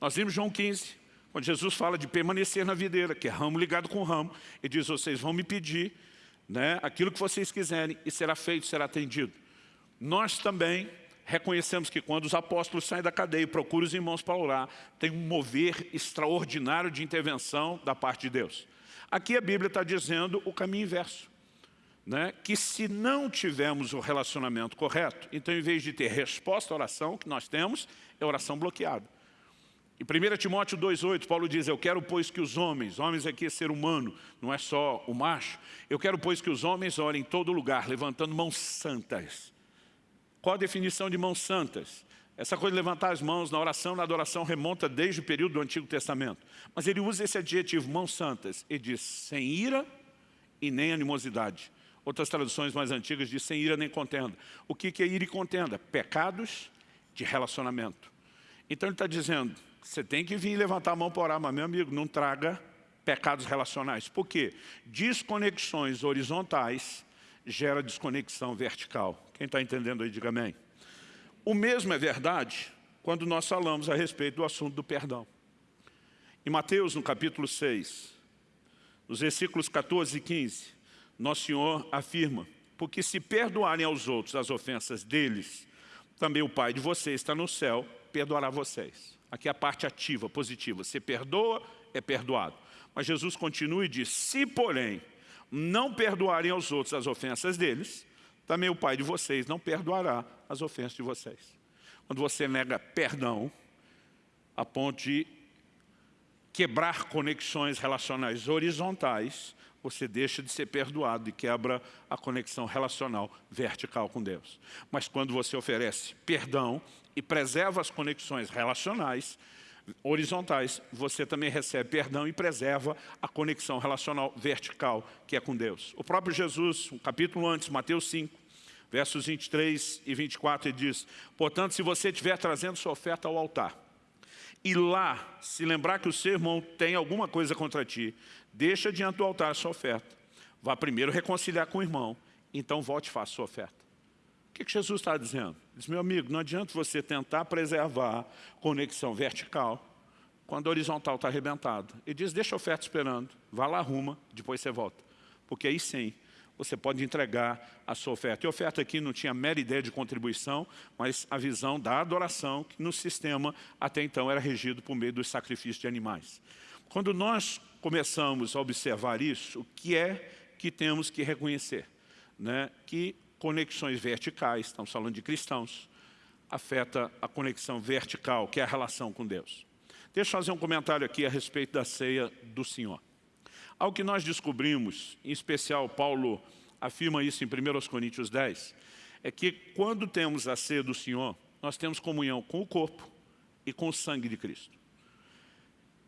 Nós vimos João 15, quando Jesus fala de permanecer na videira, que é ramo ligado com ramo, ele diz, vocês vão me pedir né, aquilo que vocês quiserem e será feito, será atendido. Nós também reconhecemos que quando os apóstolos saem da cadeia e procuram os irmãos para orar, tem um mover extraordinário de intervenção da parte de Deus. Aqui a Bíblia está dizendo o caminho inverso. Né? que se não tivermos o relacionamento correto, então em vez de ter resposta à oração, que nós temos é oração bloqueada. Em 1 Timóteo 2,8, Paulo diz, eu quero, pois, que os homens, homens aqui é ser humano, não é só o macho, eu quero, pois, que os homens orem em todo lugar, levantando mãos santas, qual a definição de mãos santas? Essa coisa de levantar as mãos na oração, na adoração, remonta desde o período do Antigo Testamento. Mas ele usa esse adjetivo, mãos santas, e diz, sem ira e nem animosidade. Outras traduções mais antigas dizem sem ira nem contenda. O que é ira e contenda? Pecados de relacionamento. Então ele está dizendo, você tem que vir levantar a mão para orar, mas meu amigo, não traga pecados relacionais. Por quê? Desconexões horizontais gera desconexão vertical. Quem está entendendo aí, diga amém. O mesmo é verdade quando nós falamos a respeito do assunto do perdão. Em Mateus, no capítulo 6, nos versículos 14 e 15, Nosso Senhor afirma, porque se perdoarem aos outros as ofensas deles, também o Pai de vocês está no céu, perdoará vocês. Aqui é a parte ativa, positiva. Se perdoa, é perdoado. Mas Jesus continua e diz, se porém não perdoarem aos outros as ofensas deles, também o Pai de vocês não perdoará as ofensas de vocês. Quando você nega perdão, a ponto de quebrar conexões relacionais horizontais, você deixa de ser perdoado e quebra a conexão relacional vertical com Deus. Mas quando você oferece perdão e preserva as conexões relacionais, horizontais, você também recebe perdão e preserva a conexão relacional vertical que é com Deus. O próprio Jesus, um capítulo antes, Mateus 5, versos 23 e 24, ele diz, portanto, se você estiver trazendo sua oferta ao altar, e lá se lembrar que o seu irmão tem alguma coisa contra ti, deixa diante do altar a sua oferta. Vá primeiro reconciliar com o irmão, então volte e faça a sua oferta. O que, que Jesus está dizendo? Diz, meu amigo, não adianta você tentar preservar conexão vertical quando a horizontal está arrebentada. Ele diz, deixa a oferta esperando, vá lá, arruma, depois você volta. Porque aí sim, você pode entregar a sua oferta. E a oferta aqui não tinha mera ideia de contribuição, mas a visão da adoração, que no sistema até então era regido por meio dos sacrifícios de animais. Quando nós começamos a observar isso, o que é que temos que reconhecer? Né? Que conexões verticais, estamos falando de cristãos, afeta a conexão vertical, que é a relação com Deus. Deixa eu fazer um comentário aqui a respeito da ceia do Senhor. Ao que nós descobrimos, em especial Paulo afirma isso em 1 Coríntios 10, é que quando temos a ceia do Senhor, nós temos comunhão com o corpo e com o sangue de Cristo.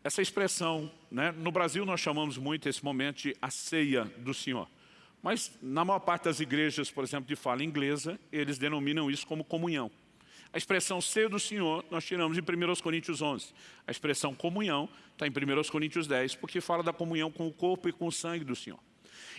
Essa expressão, né, no Brasil nós chamamos muito esse momento de a ceia do Senhor. Mas na maior parte das igrejas, por exemplo, de fala inglesa, eles denominam isso como comunhão. A expressão ser do Senhor nós tiramos em 1 Coríntios 11. A expressão comunhão está em 1 Coríntios 10, porque fala da comunhão com o corpo e com o sangue do Senhor.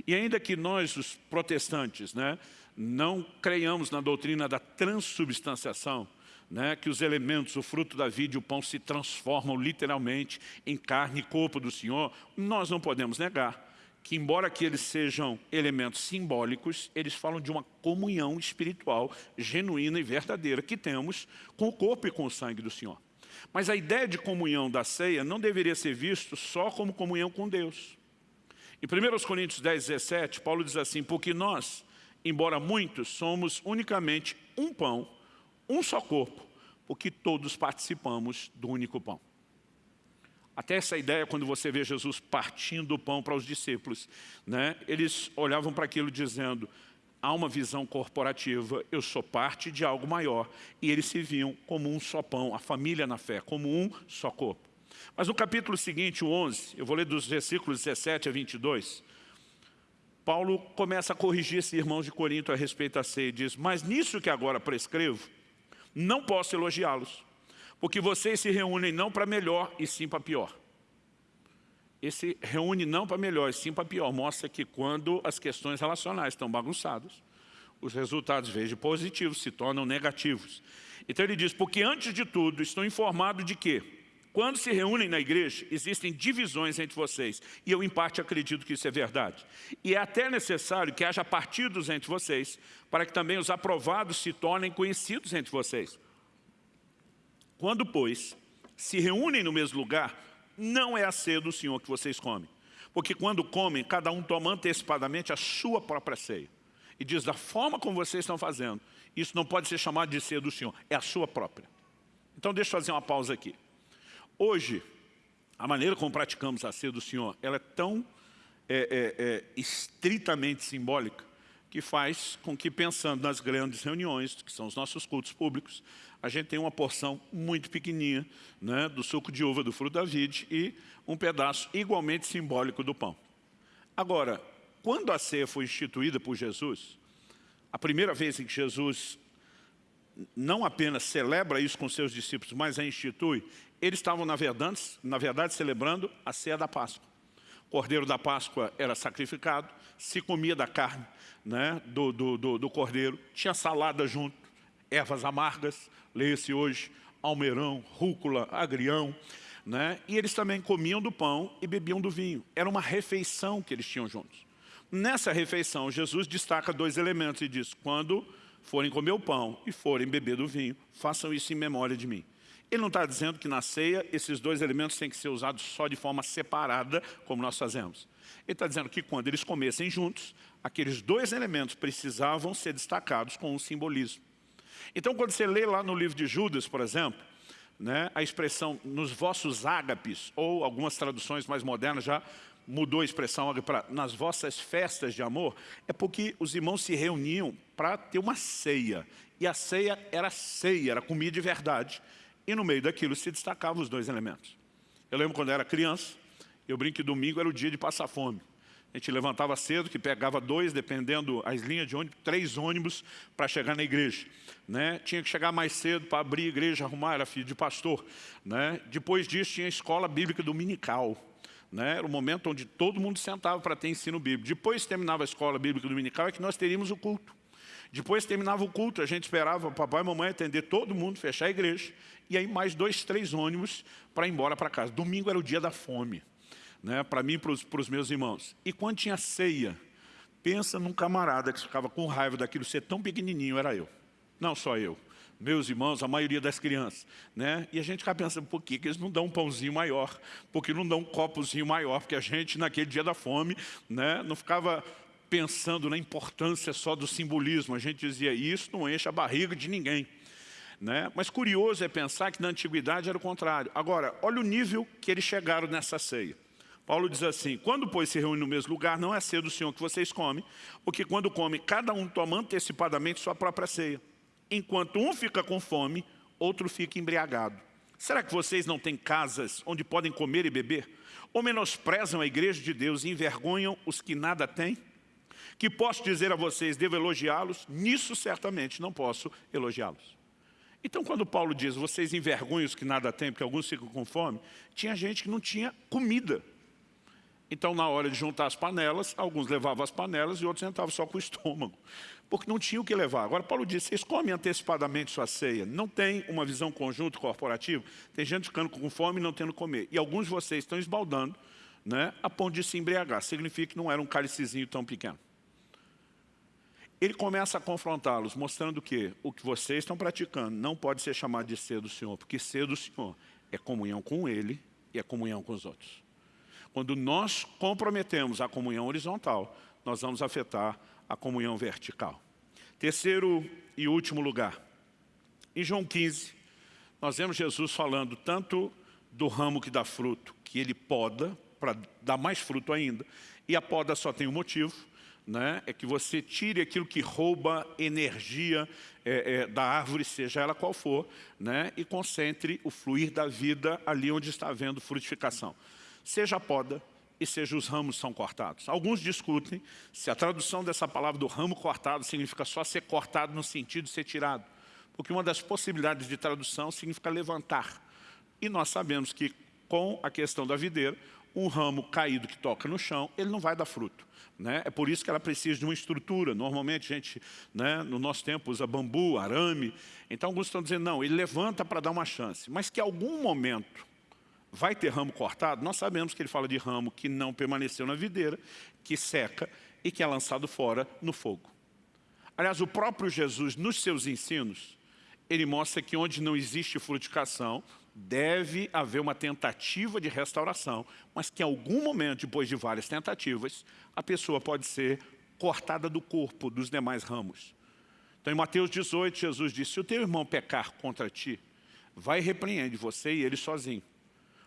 E ainda que nós, os protestantes, né, não creiamos na doutrina da transubstanciação, né, que os elementos, o fruto da vida e o pão se transformam literalmente em carne e corpo do Senhor, nós não podemos negar que embora que eles sejam elementos simbólicos, eles falam de uma comunhão espiritual genuína e verdadeira que temos com o corpo e com o sangue do Senhor. Mas a ideia de comunhão da ceia não deveria ser visto só como comunhão com Deus. Em 1 Coríntios 10, 17, Paulo diz assim, porque nós, embora muitos, somos unicamente um pão, um só corpo, porque todos participamos do único pão. Até essa ideia, quando você vê Jesus partindo o pão para os discípulos, né, eles olhavam para aquilo dizendo, há uma visão corporativa, eu sou parte de algo maior. E eles se viam como um só pão, a família na fé, como um só corpo. Mas no capítulo seguinte, o 11, eu vou ler dos versículos 17 a 22, Paulo começa a corrigir esses irmãos de Corinto a respeito da ceia e diz, mas nisso que agora prescrevo, não posso elogiá-los porque vocês se reúnem não para melhor e sim para pior. Esse reúne não para melhor e sim para pior mostra que quando as questões relacionais estão bagunçadas, os resultados, de positivos, se tornam negativos. Então ele diz, porque antes de tudo estou informado de que, quando se reúnem na igreja, existem divisões entre vocês. E eu, em parte, acredito que isso é verdade. E é até necessário que haja partidos entre vocês, para que também os aprovados se tornem conhecidos entre vocês. Quando, pois, se reúnem no mesmo lugar, não é a ceia do Senhor que vocês comem. Porque quando comem, cada um toma antecipadamente a sua própria ceia. E diz, da forma como vocês estão fazendo, isso não pode ser chamado de ceia do Senhor, é a sua própria. Então deixa eu fazer uma pausa aqui. Hoje, a maneira como praticamos a ceia do Senhor, ela é tão é, é, é, estritamente simbólica, que faz com que, pensando nas grandes reuniões, que são os nossos cultos públicos, a gente tem uma porção muito pequenininha né, do suco de uva do fruto da vide e um pedaço igualmente simbólico do pão. Agora, quando a ceia foi instituída por Jesus, a primeira vez em que Jesus não apenas celebra isso com seus discípulos, mas a institui, eles estavam, na verdade, na verdade celebrando a ceia da Páscoa. O cordeiro da Páscoa era sacrificado, se comia da carne né, do, do, do, do cordeiro, tinha salada junto, ervas amargas, leia-se hoje, almeirão, rúcula, agrião, né? e eles também comiam do pão e bebiam do vinho. Era uma refeição que eles tinham juntos. Nessa refeição, Jesus destaca dois elementos e diz, quando forem comer o pão e forem beber do vinho, façam isso em memória de mim. Ele não está dizendo que na ceia esses dois elementos têm que ser usados só de forma separada, como nós fazemos. Ele está dizendo que quando eles comessem juntos, aqueles dois elementos precisavam ser destacados com um simbolismo. Então, quando você lê lá no livro de Judas, por exemplo, né, a expressão nos vossos ágapes, ou algumas traduções mais modernas já mudou a expressão para nas vossas festas de amor, é porque os irmãos se reuniam para ter uma ceia. E a ceia era ceia, era comida de verdade. E no meio daquilo se destacavam os dois elementos. Eu lembro quando eu era criança, eu brinco que domingo era o dia de passar fome. A gente levantava cedo, que pegava dois, dependendo as linhas de ônibus, três ônibus para chegar na igreja. Né? Tinha que chegar mais cedo para abrir a igreja, arrumar, era filho de pastor. Né? Depois disso tinha a escola bíblica dominical. Né? Era o momento onde todo mundo sentava para ter ensino bíblico. Depois terminava a escola bíblica dominical, é que nós teríamos o culto. Depois terminava o culto, a gente esperava papai e mamãe atender todo mundo, fechar a igreja, e aí mais dois, três ônibus para ir embora para casa. Domingo era o dia da fome né, para mim e para os meus irmãos. E quando tinha ceia, Pensa num camarada que ficava com raiva daquilo ser tão pequenininho, era eu. Não só eu meus irmãos, a maioria das crianças. Né? E a gente fica pensando, por que, que eles não dão um pãozinho maior? Por que não dão um copozinho maior? Porque a gente, naquele dia da fome, né, não ficava pensando na importância só do simbolismo. A gente dizia, isso não enche a barriga de ninguém. Né? Mas curioso é pensar que na antiguidade era o contrário. Agora, olha o nível que eles chegaram nessa ceia. Paulo diz assim, quando, pois, se reúne no mesmo lugar, não é cedo do Senhor que vocês comem, porque quando come, cada um toma antecipadamente sua própria ceia enquanto um fica com fome, outro fica embriagado. Será que vocês não têm casas onde podem comer e beber? Ou menosprezam a igreja de Deus e envergonham os que nada têm? Que posso dizer a vocês, devo elogiá-los? Nisso certamente não posso elogiá-los. Então quando Paulo diz, vocês envergonham os que nada têm, porque alguns ficam com fome, tinha gente que não tinha comida. Então, na hora de juntar as panelas, alguns levavam as panelas e outros entravam só com o estômago porque não tinha o que levar. Agora, Paulo disse, vocês comem antecipadamente sua ceia. Não tem uma visão conjunta corporativa. Tem gente ficando com fome e não tendo comer. E alguns de vocês estão esbaldando né, a ponto de se embriagar. Significa que não era um cálicezinho tão pequeno. Ele começa a confrontá-los, mostrando que o que vocês estão praticando não pode ser chamado de ser do Senhor, porque ser do Senhor é comunhão com Ele e é comunhão com os outros. Quando nós comprometemos a comunhão horizontal, nós vamos afetar a comunhão vertical. Terceiro e último lugar. Em João 15, nós vemos Jesus falando tanto do ramo que dá fruto, que ele poda para dar mais fruto ainda, e a poda só tem um motivo, né? é que você tire aquilo que rouba energia é, é, da árvore, seja ela qual for, né? e concentre o fluir da vida ali onde está havendo frutificação. Seja a poda, e seja os ramos são cortados. Alguns discutem se a tradução dessa palavra do ramo cortado significa só ser cortado no sentido de ser tirado. Porque uma das possibilidades de tradução significa levantar. E nós sabemos que com a questão da videira, um ramo caído que toca no chão, ele não vai dar fruto. Né? É por isso que ela precisa de uma estrutura. Normalmente a gente, né, no nosso tempo, usa bambu, arame. Então alguns estão dizendo, não, ele levanta para dar uma chance. Mas que em algum momento vai ter ramo cortado? Nós sabemos que ele fala de ramo que não permaneceu na videira, que seca e que é lançado fora no fogo. Aliás, o próprio Jesus, nos seus ensinos, ele mostra que onde não existe frutificação, deve haver uma tentativa de restauração, mas que em algum momento, depois de várias tentativas, a pessoa pode ser cortada do corpo dos demais ramos. Então, em Mateus 18, Jesus disse, se o teu irmão pecar contra ti, vai e repreende você e ele sozinho.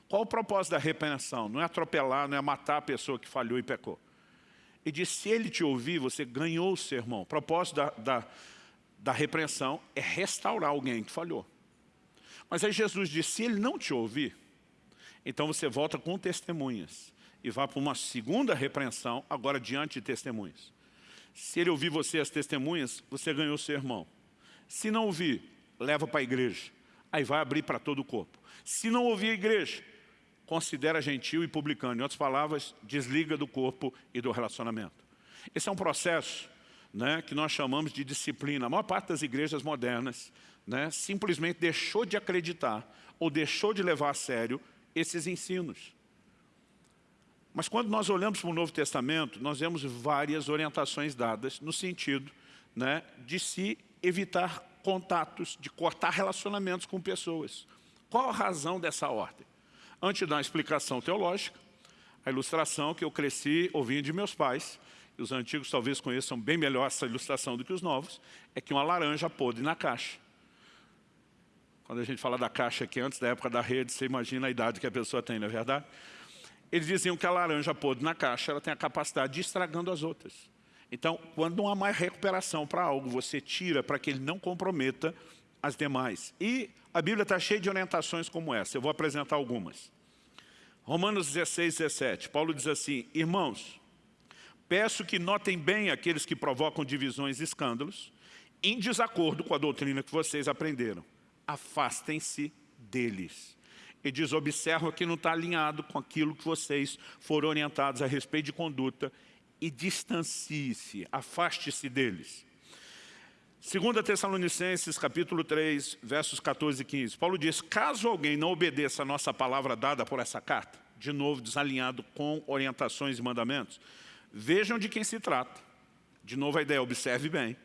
Qual o propósito da repreensão? Não é atropelar, não é matar a pessoa que falhou e pecou. E diz, se ele te ouvir, você ganhou o sermão. O propósito da, da, da repreensão é restaurar alguém que falhou. Mas aí Jesus diz, se ele não te ouvir, então você volta com testemunhas e vá para uma segunda repreensão, agora diante de testemunhas. Se ele ouvir você as testemunhas, você ganhou o sermão. Se não ouvir, leva para a igreja. Aí vai abrir para todo o corpo. Se não ouvir a igreja, considera gentil e publicano. Em outras palavras, desliga do corpo e do relacionamento. Esse é um processo né, que nós chamamos de disciplina. A maior parte das igrejas modernas né, simplesmente deixou de acreditar ou deixou de levar a sério esses ensinos. Mas quando nós olhamos para o Novo Testamento, nós vemos várias orientações dadas no sentido né, de se evitar contatos, de cortar relacionamentos com pessoas. Qual a razão dessa ordem? Antes uma explicação teológica, a ilustração que eu cresci ouvindo de meus pais, e os antigos talvez conheçam bem melhor essa ilustração do que os novos, é que uma laranja podre na caixa. Quando a gente fala da caixa aqui, antes da época da rede, você imagina a idade que a pessoa tem, não é verdade? Eles diziam que a laranja podre na caixa ela tem a capacidade de ir estragando as outras. Então, quando não há mais recuperação para algo, você tira para que ele não comprometa as demais. E a Bíblia está cheia de orientações como essa. Eu vou apresentar algumas. Romanos 16, 17. Paulo diz assim, Irmãos, peço que notem bem aqueles que provocam divisões e escândalos, em desacordo com a doutrina que vocês aprenderam. Afastem-se deles. E diz, observa que não está alinhado com aquilo que vocês foram orientados a respeito de conduta e distancie-se, afaste-se deles. 2 Tessalonicenses, capítulo 3, versos 14 e 15. Paulo diz, caso alguém não obedeça a nossa palavra dada por essa carta, de novo desalinhado com orientações e mandamentos, vejam de quem se trata. De novo a ideia, observe bem.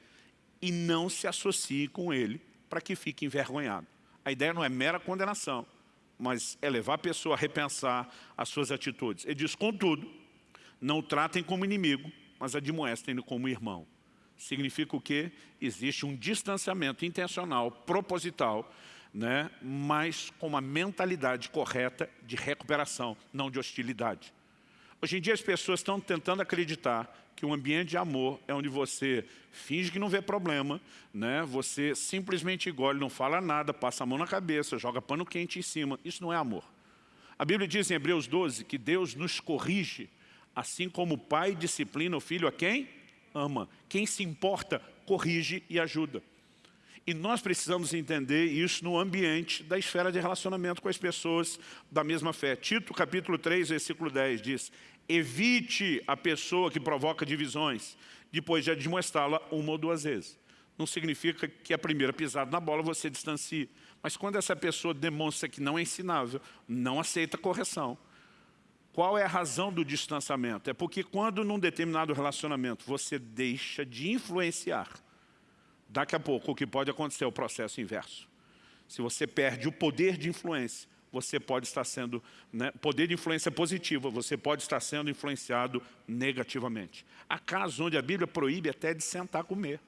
E não se associe com ele para que fique envergonhado. A ideia não é mera condenação, mas é levar a pessoa a repensar as suas atitudes. Ele diz, contudo, não o tratem como inimigo, mas admoestem-no como irmão. Significa o quê? Existe um distanciamento intencional, proposital, né? mas com uma mentalidade correta de recuperação, não de hostilidade. Hoje em dia as pessoas estão tentando acreditar que um ambiente de amor é onde você finge que não vê problema, né? você simplesmente engole, não fala nada, passa a mão na cabeça, joga pano quente em cima. Isso não é amor. A Bíblia diz em Hebreus 12 que Deus nos corrige, assim como o pai disciplina o filho a quem? Ama. Quem se importa, corrige e ajuda. E nós precisamos entender isso no ambiente da esfera de relacionamento com as pessoas da mesma fé. Tito, capítulo 3, versículo 10, diz Evite a pessoa que provoca divisões, depois de admoestá-la uma ou duas vezes. Não significa que a primeira pisada na bola você distancie. Mas quando essa pessoa demonstra que não é ensinável, não aceita correção, qual é a razão do distanciamento? É porque quando num determinado relacionamento você deixa de influenciar, daqui a pouco o que pode acontecer é o processo inverso. Se você perde o poder de influência, você pode estar sendo, né, poder de influência positiva, você pode estar sendo influenciado negativamente. Há casos onde a Bíblia proíbe até de sentar a comer.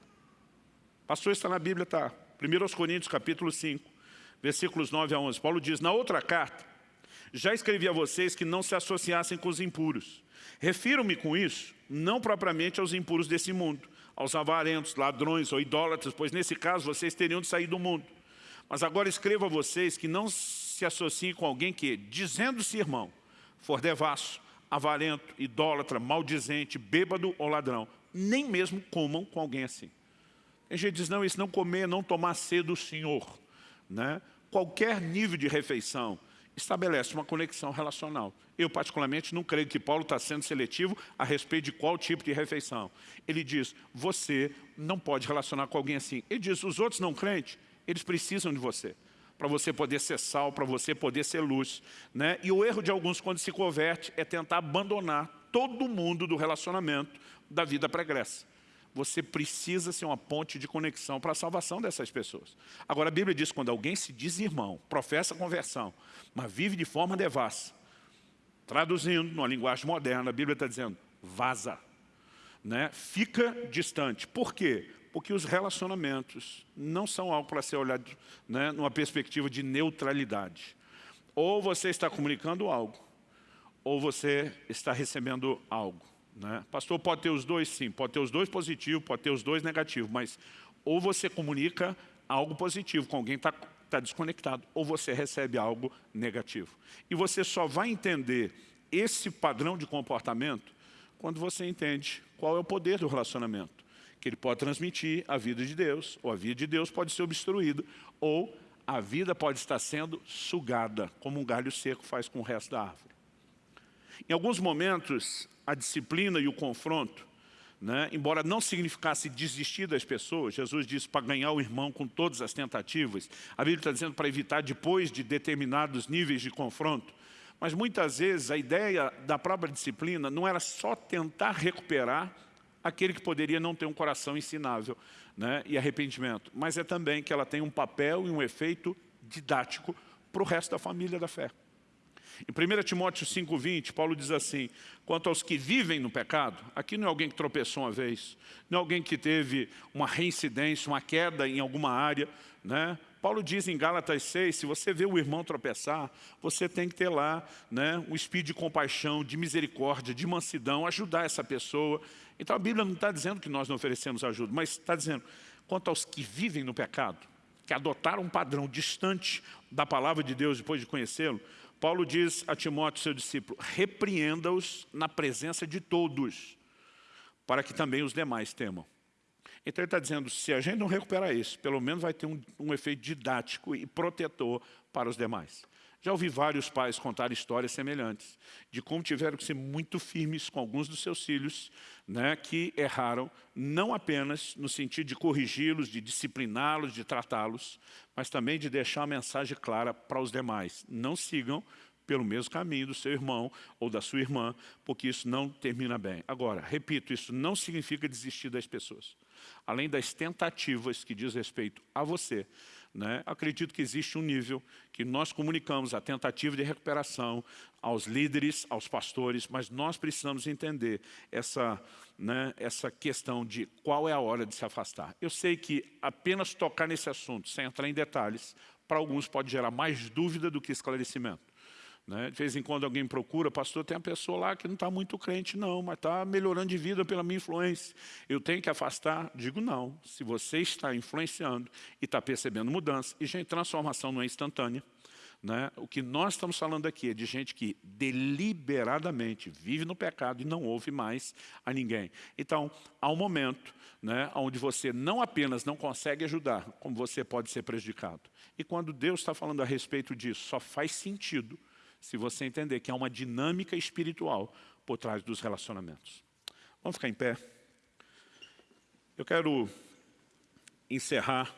Pastor, está na Bíblia, tá? 1 Coríntios capítulo 5, versículos 9 a 11. Paulo diz, na outra carta, já escrevi a vocês que não se associassem com os impuros. Refiro-me com isso, não propriamente aos impuros desse mundo, aos avarentos, ladrões ou idólatras, pois nesse caso vocês teriam de sair do mundo. Mas agora escrevo a vocês que não se associe com alguém que, dizendo-se irmão, for devasso, avarento, idólatra, maldizente, bêbado ou ladrão, nem mesmo comam com alguém assim. Tem gente diz, não, isso não comer, não tomar cedo do Senhor. Né? Qualquer nível de refeição estabelece uma conexão relacional. Eu, particularmente, não creio que Paulo está sendo seletivo a respeito de qual tipo de refeição. Ele diz, você não pode relacionar com alguém assim. Ele diz, os outros não crentes, eles precisam de você para você poder ser sal, para você poder ser luz. Né? E o erro de alguns quando se converte é tentar abandonar todo mundo do relacionamento da vida pregressa. Você precisa ser uma ponte de conexão para a salvação dessas pessoas. Agora a Bíblia diz quando alguém se diz irmão, professa conversão, mas vive de forma devassa, traduzindo numa linguagem moderna, a Bíblia está dizendo, vaza. Né? Fica distante. Por quê? porque os relacionamentos não são algo para ser olhado né, numa perspectiva de neutralidade. Ou você está comunicando algo, ou você está recebendo algo. Né? Pastor, pode ter os dois sim, pode ter os dois positivos, pode ter os dois negativos, mas ou você comunica algo positivo com alguém que está tá desconectado, ou você recebe algo negativo. E você só vai entender esse padrão de comportamento quando você entende qual é o poder do relacionamento que ele pode transmitir a vida de Deus, ou a vida de Deus pode ser obstruída, ou a vida pode estar sendo sugada, como um galho seco faz com o resto da árvore. Em alguns momentos, a disciplina e o confronto, né, embora não significasse desistir das pessoas, Jesus disse para ganhar o irmão com todas as tentativas, a Bíblia está dizendo para evitar depois de determinados níveis de confronto, mas muitas vezes a ideia da própria disciplina não era só tentar recuperar aquele que poderia não ter um coração ensinável né, e arrependimento. Mas é também que ela tem um papel e um efeito didático para o resto da família da fé. Em 1 Timóteo 5,20, Paulo diz assim, quanto aos que vivem no pecado, aqui não é alguém que tropeçou uma vez, não é alguém que teve uma reincidência, uma queda em alguma área, né? Paulo diz em Gálatas 6, se você vê o irmão tropeçar, você tem que ter lá né, um espírito de compaixão, de misericórdia, de mansidão, ajudar essa pessoa. Então a Bíblia não está dizendo que nós não oferecemos ajuda, mas está dizendo, quanto aos que vivem no pecado, que adotaram um padrão distante da palavra de Deus depois de conhecê-lo, Paulo diz a Timóteo, seu discípulo, repreenda-os na presença de todos, para que também os demais temam. Então ele está dizendo, se a gente não recuperar isso, pelo menos vai ter um, um efeito didático e protetor para os demais. Já ouvi vários pais contar histórias semelhantes, de como tiveram que ser muito firmes com alguns dos seus filhos, né, que erraram, não apenas no sentido de corrigi-los, de discipliná-los, de tratá-los, mas também de deixar uma mensagem clara para os demais. Não sigam pelo mesmo caminho do seu irmão ou da sua irmã, porque isso não termina bem. Agora, repito, isso não significa desistir das pessoas. Além das tentativas que diz respeito a você, né, acredito que existe um nível que nós comunicamos a tentativa de recuperação aos líderes, aos pastores, mas nós precisamos entender essa, né, essa questão de qual é a hora de se afastar. Eu sei que apenas tocar nesse assunto, sem entrar em detalhes, para alguns pode gerar mais dúvida do que esclarecimento. Né? De vez em quando alguém procura, pastor, tem uma pessoa lá que não está muito crente, não, mas está melhorando de vida pela minha influência. Eu tenho que afastar? Digo não. Se você está influenciando e está percebendo mudança, e gente, transformação não é instantânea, né? O que nós estamos falando aqui é de gente que deliberadamente vive no pecado e não ouve mais a ninguém. Então, há um momento né, onde você não apenas não consegue ajudar, como você pode ser prejudicado. E quando Deus está falando a respeito disso, só faz sentido se você entender que há uma dinâmica espiritual por trás dos relacionamentos. Vamos ficar em pé? Eu quero encerrar,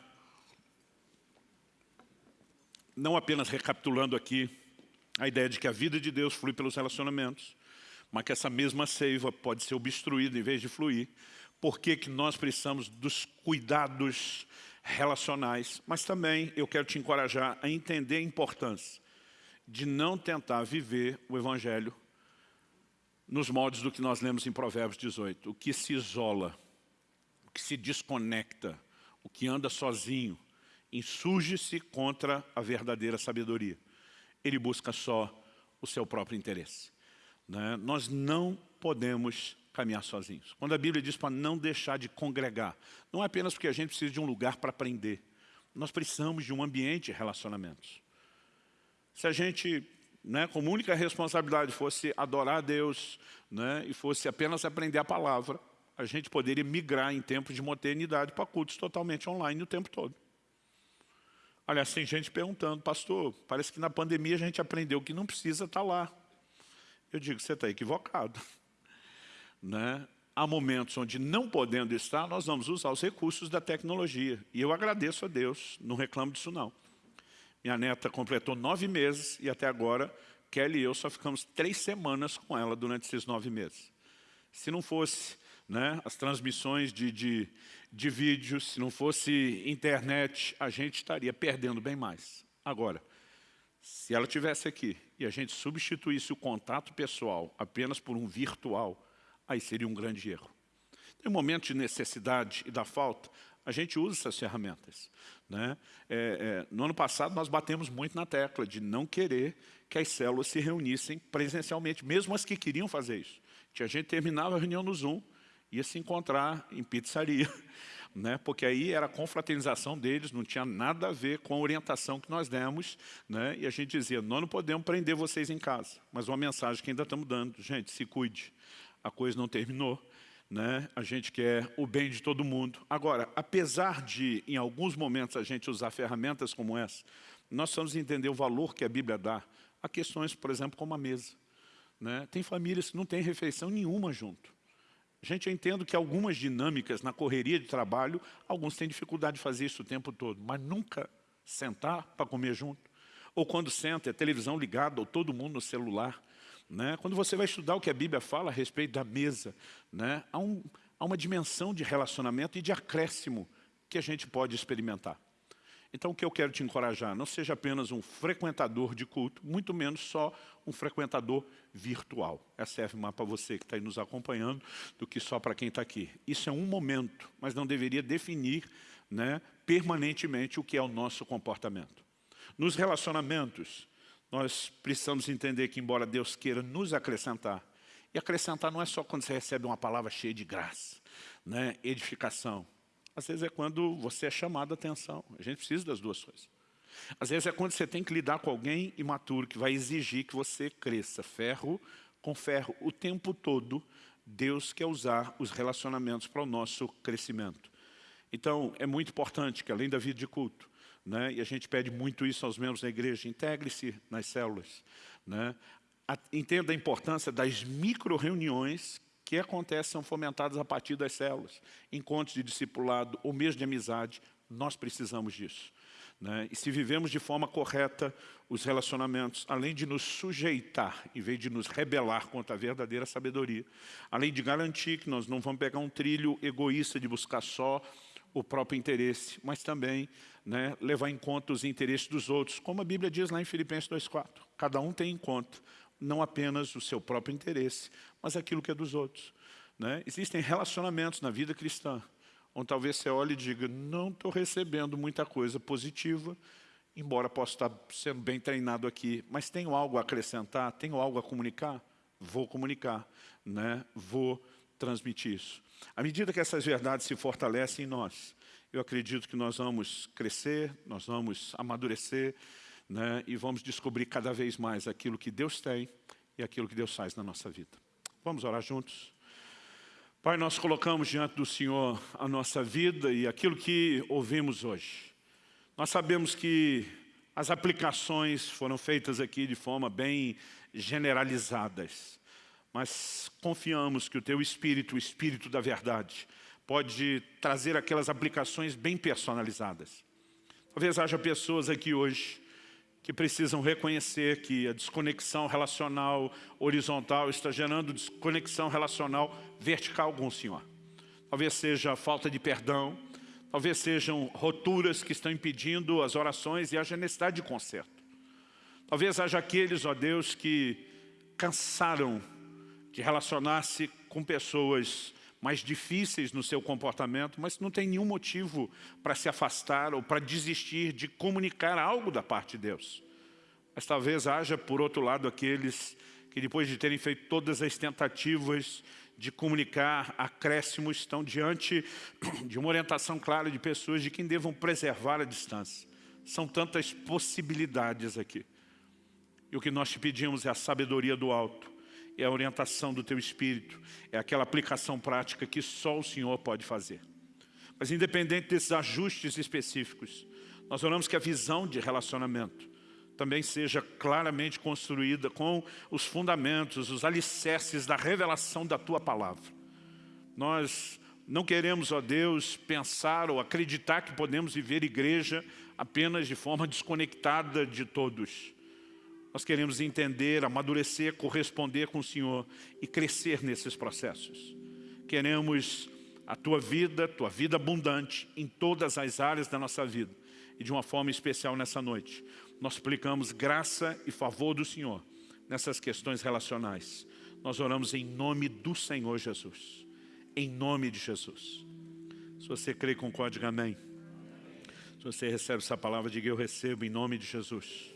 não apenas recapitulando aqui a ideia de que a vida de Deus flui pelos relacionamentos, mas que essa mesma seiva pode ser obstruída em vez de fluir. Por que, que nós precisamos dos cuidados relacionais? Mas também eu quero te encorajar a entender a importância de não tentar viver o Evangelho nos moldes do que nós lemos em Provérbios 18. O que se isola, o que se desconecta, o que anda sozinho, insurge-se contra a verdadeira sabedoria. Ele busca só o seu próprio interesse. Né? Nós não podemos caminhar sozinhos. Quando a Bíblia diz para não deixar de congregar, não é apenas porque a gente precisa de um lugar para aprender. Nós precisamos de um ambiente de relacionamentos. Se a gente, né, como única responsabilidade, fosse adorar a Deus né, e fosse apenas aprender a palavra, a gente poderia migrar em tempos de modernidade para cultos totalmente online o tempo todo. Aliás, tem gente perguntando, pastor, parece que na pandemia a gente aprendeu que não precisa estar lá. Eu digo, você está equivocado. [laughs] Né? Há momentos onde, não podendo estar, nós vamos usar os recursos da tecnologia. E eu agradeço a Deus, não reclamo disso não. Minha neta completou nove meses e até agora Kelly e eu só ficamos três semanas com ela durante esses nove meses. Se não fosse né, as transmissões de, de, de vídeos, se não fosse internet, a gente estaria perdendo bem mais. Agora, se ela tivesse aqui e a gente substituísse o contato pessoal apenas por um virtual, aí seria um grande erro. Em momentos de necessidade e da falta, a gente usa essas ferramentas. Né? É, é, no ano passado, nós batemos muito na tecla de não querer que as células se reunissem presencialmente, mesmo as que queriam fazer isso. Tinha gente terminava a reunião no Zoom, ia se encontrar em pizzaria, [laughs] né? porque aí era a confraternização deles, não tinha nada a ver com a orientação que nós demos, né? e a gente dizia, nós não podemos prender vocês em casa, mas uma mensagem que ainda estamos dando, gente, se cuide, a coisa não terminou, né? a gente quer o bem de todo mundo. Agora, apesar de, em alguns momentos, a gente usar ferramentas como essa, nós precisamos entender o valor que a Bíblia dá a questões, por exemplo, como a mesa. Né? Tem famílias que não têm refeição nenhuma junto. Gente, eu entendo que algumas dinâmicas na correria de trabalho, alguns têm dificuldade de fazer isso o tempo todo, mas nunca sentar para comer junto. Ou quando senta, é televisão ligada, ou todo mundo no celular. Né? Quando você vai estudar o que a Bíblia fala a respeito da mesa, né? há, um, há uma dimensão de relacionamento e de acréscimo que a gente pode experimentar. Então, o que eu quero te encorajar, não seja apenas um frequentador de culto, muito menos só um frequentador virtual. Essa serve mais para você que está aí nos acompanhando do que só para quem está aqui. Isso é um momento, mas não deveria definir né, permanentemente o que é o nosso comportamento. Nos relacionamentos, nós precisamos entender que, embora Deus queira nos acrescentar, e acrescentar não é só quando você recebe uma palavra cheia de graça, né? edificação. Às vezes é quando você é chamado a atenção. A gente precisa das duas coisas. Às vezes é quando você tem que lidar com alguém imaturo, que vai exigir que você cresça. Ferro com ferro. O tempo todo, Deus quer usar os relacionamentos para o nosso crescimento. Então, é muito importante que, além da vida de culto, né? e a gente pede muito isso aos membros da igreja, integre-se nas células. Né? Entenda a importância das micro-reuniões que acontecem, são fomentadas a partir das células. Encontros de discipulado ou mesmo de amizade, nós precisamos disso. Né? E se vivemos de forma correta os relacionamentos, além de nos sujeitar, em vez de nos rebelar contra a verdadeira sabedoria, além de garantir que nós não vamos pegar um trilho egoísta de buscar só o próprio interesse, mas também né, levar em conta os interesses dos outros, como a Bíblia diz lá em Filipenses 2,4. Cada um tem em conta não apenas o seu próprio interesse, mas aquilo que é dos outros. Né? Existem relacionamentos na vida cristã, onde talvez você olhe e diga, não estou recebendo muita coisa positiva, embora possa estar sendo bem treinado aqui, mas tenho algo a acrescentar, tenho algo a comunicar? Vou comunicar, né? vou transmitir isso. À medida que essas verdades se fortalecem em nós, eu acredito que nós vamos crescer, nós vamos amadurecer, né? e vamos descobrir cada vez mais aquilo que Deus tem e aquilo que Deus faz na nossa vida. Vamos orar juntos? Pai, nós colocamos diante do Senhor a nossa vida e aquilo que ouvimos hoje. Nós sabemos que as aplicações foram feitas aqui de forma bem generalizadas, mas confiamos que o Teu Espírito, o Espírito da verdade, pode trazer aquelas aplicações bem personalizadas. Talvez haja pessoas aqui hoje que precisam reconhecer que a desconexão relacional horizontal está gerando desconexão relacional vertical com o Senhor. Talvez seja falta de perdão, Talvez sejam roturas que estão impedindo as orações e haja necessidade de conserto. Talvez haja aqueles, ó Deus, que cansaram de relacionar-se com pessoas mais difíceis no seu comportamento, mas não tem nenhum motivo para se afastar ou para desistir de comunicar algo da parte de Deus. Mas talvez haja, por outro lado, aqueles que depois de terem feito todas as tentativas de comunicar acréscimos estão diante [clears throat] de uma orientação clara de pessoas de quem devam preservar a distância. São tantas possibilidades aqui. E o que nós te pedimos é a sabedoria do alto, é a orientação do teu Espírito, é aquela aplicação prática que só o Senhor pode fazer. Mas independente desses ajustes específicos, nós oramos que a visão de relacionamento também seja claramente construída com os fundamentos, os alicerces da revelação da Tua Palavra. Nós não queremos, ó Deus, pensar ou acreditar que podemos viver igreja apenas de forma desconectada de todos. Nós queremos entender, amadurecer, corresponder com o Senhor e crescer nesses processos. Queremos a Tua vida, Tua vida abundante em todas as áreas da nossa vida e de uma forma especial nessa noite nós suplicamos graça e favor do Senhor nessas questões relacionais. Nós oramos em nome do Senhor Jesus. Em nome de Jesus. Se você crê, concorde, amém. Se você recebe essa palavra, diga eu recebo em nome de Jesus.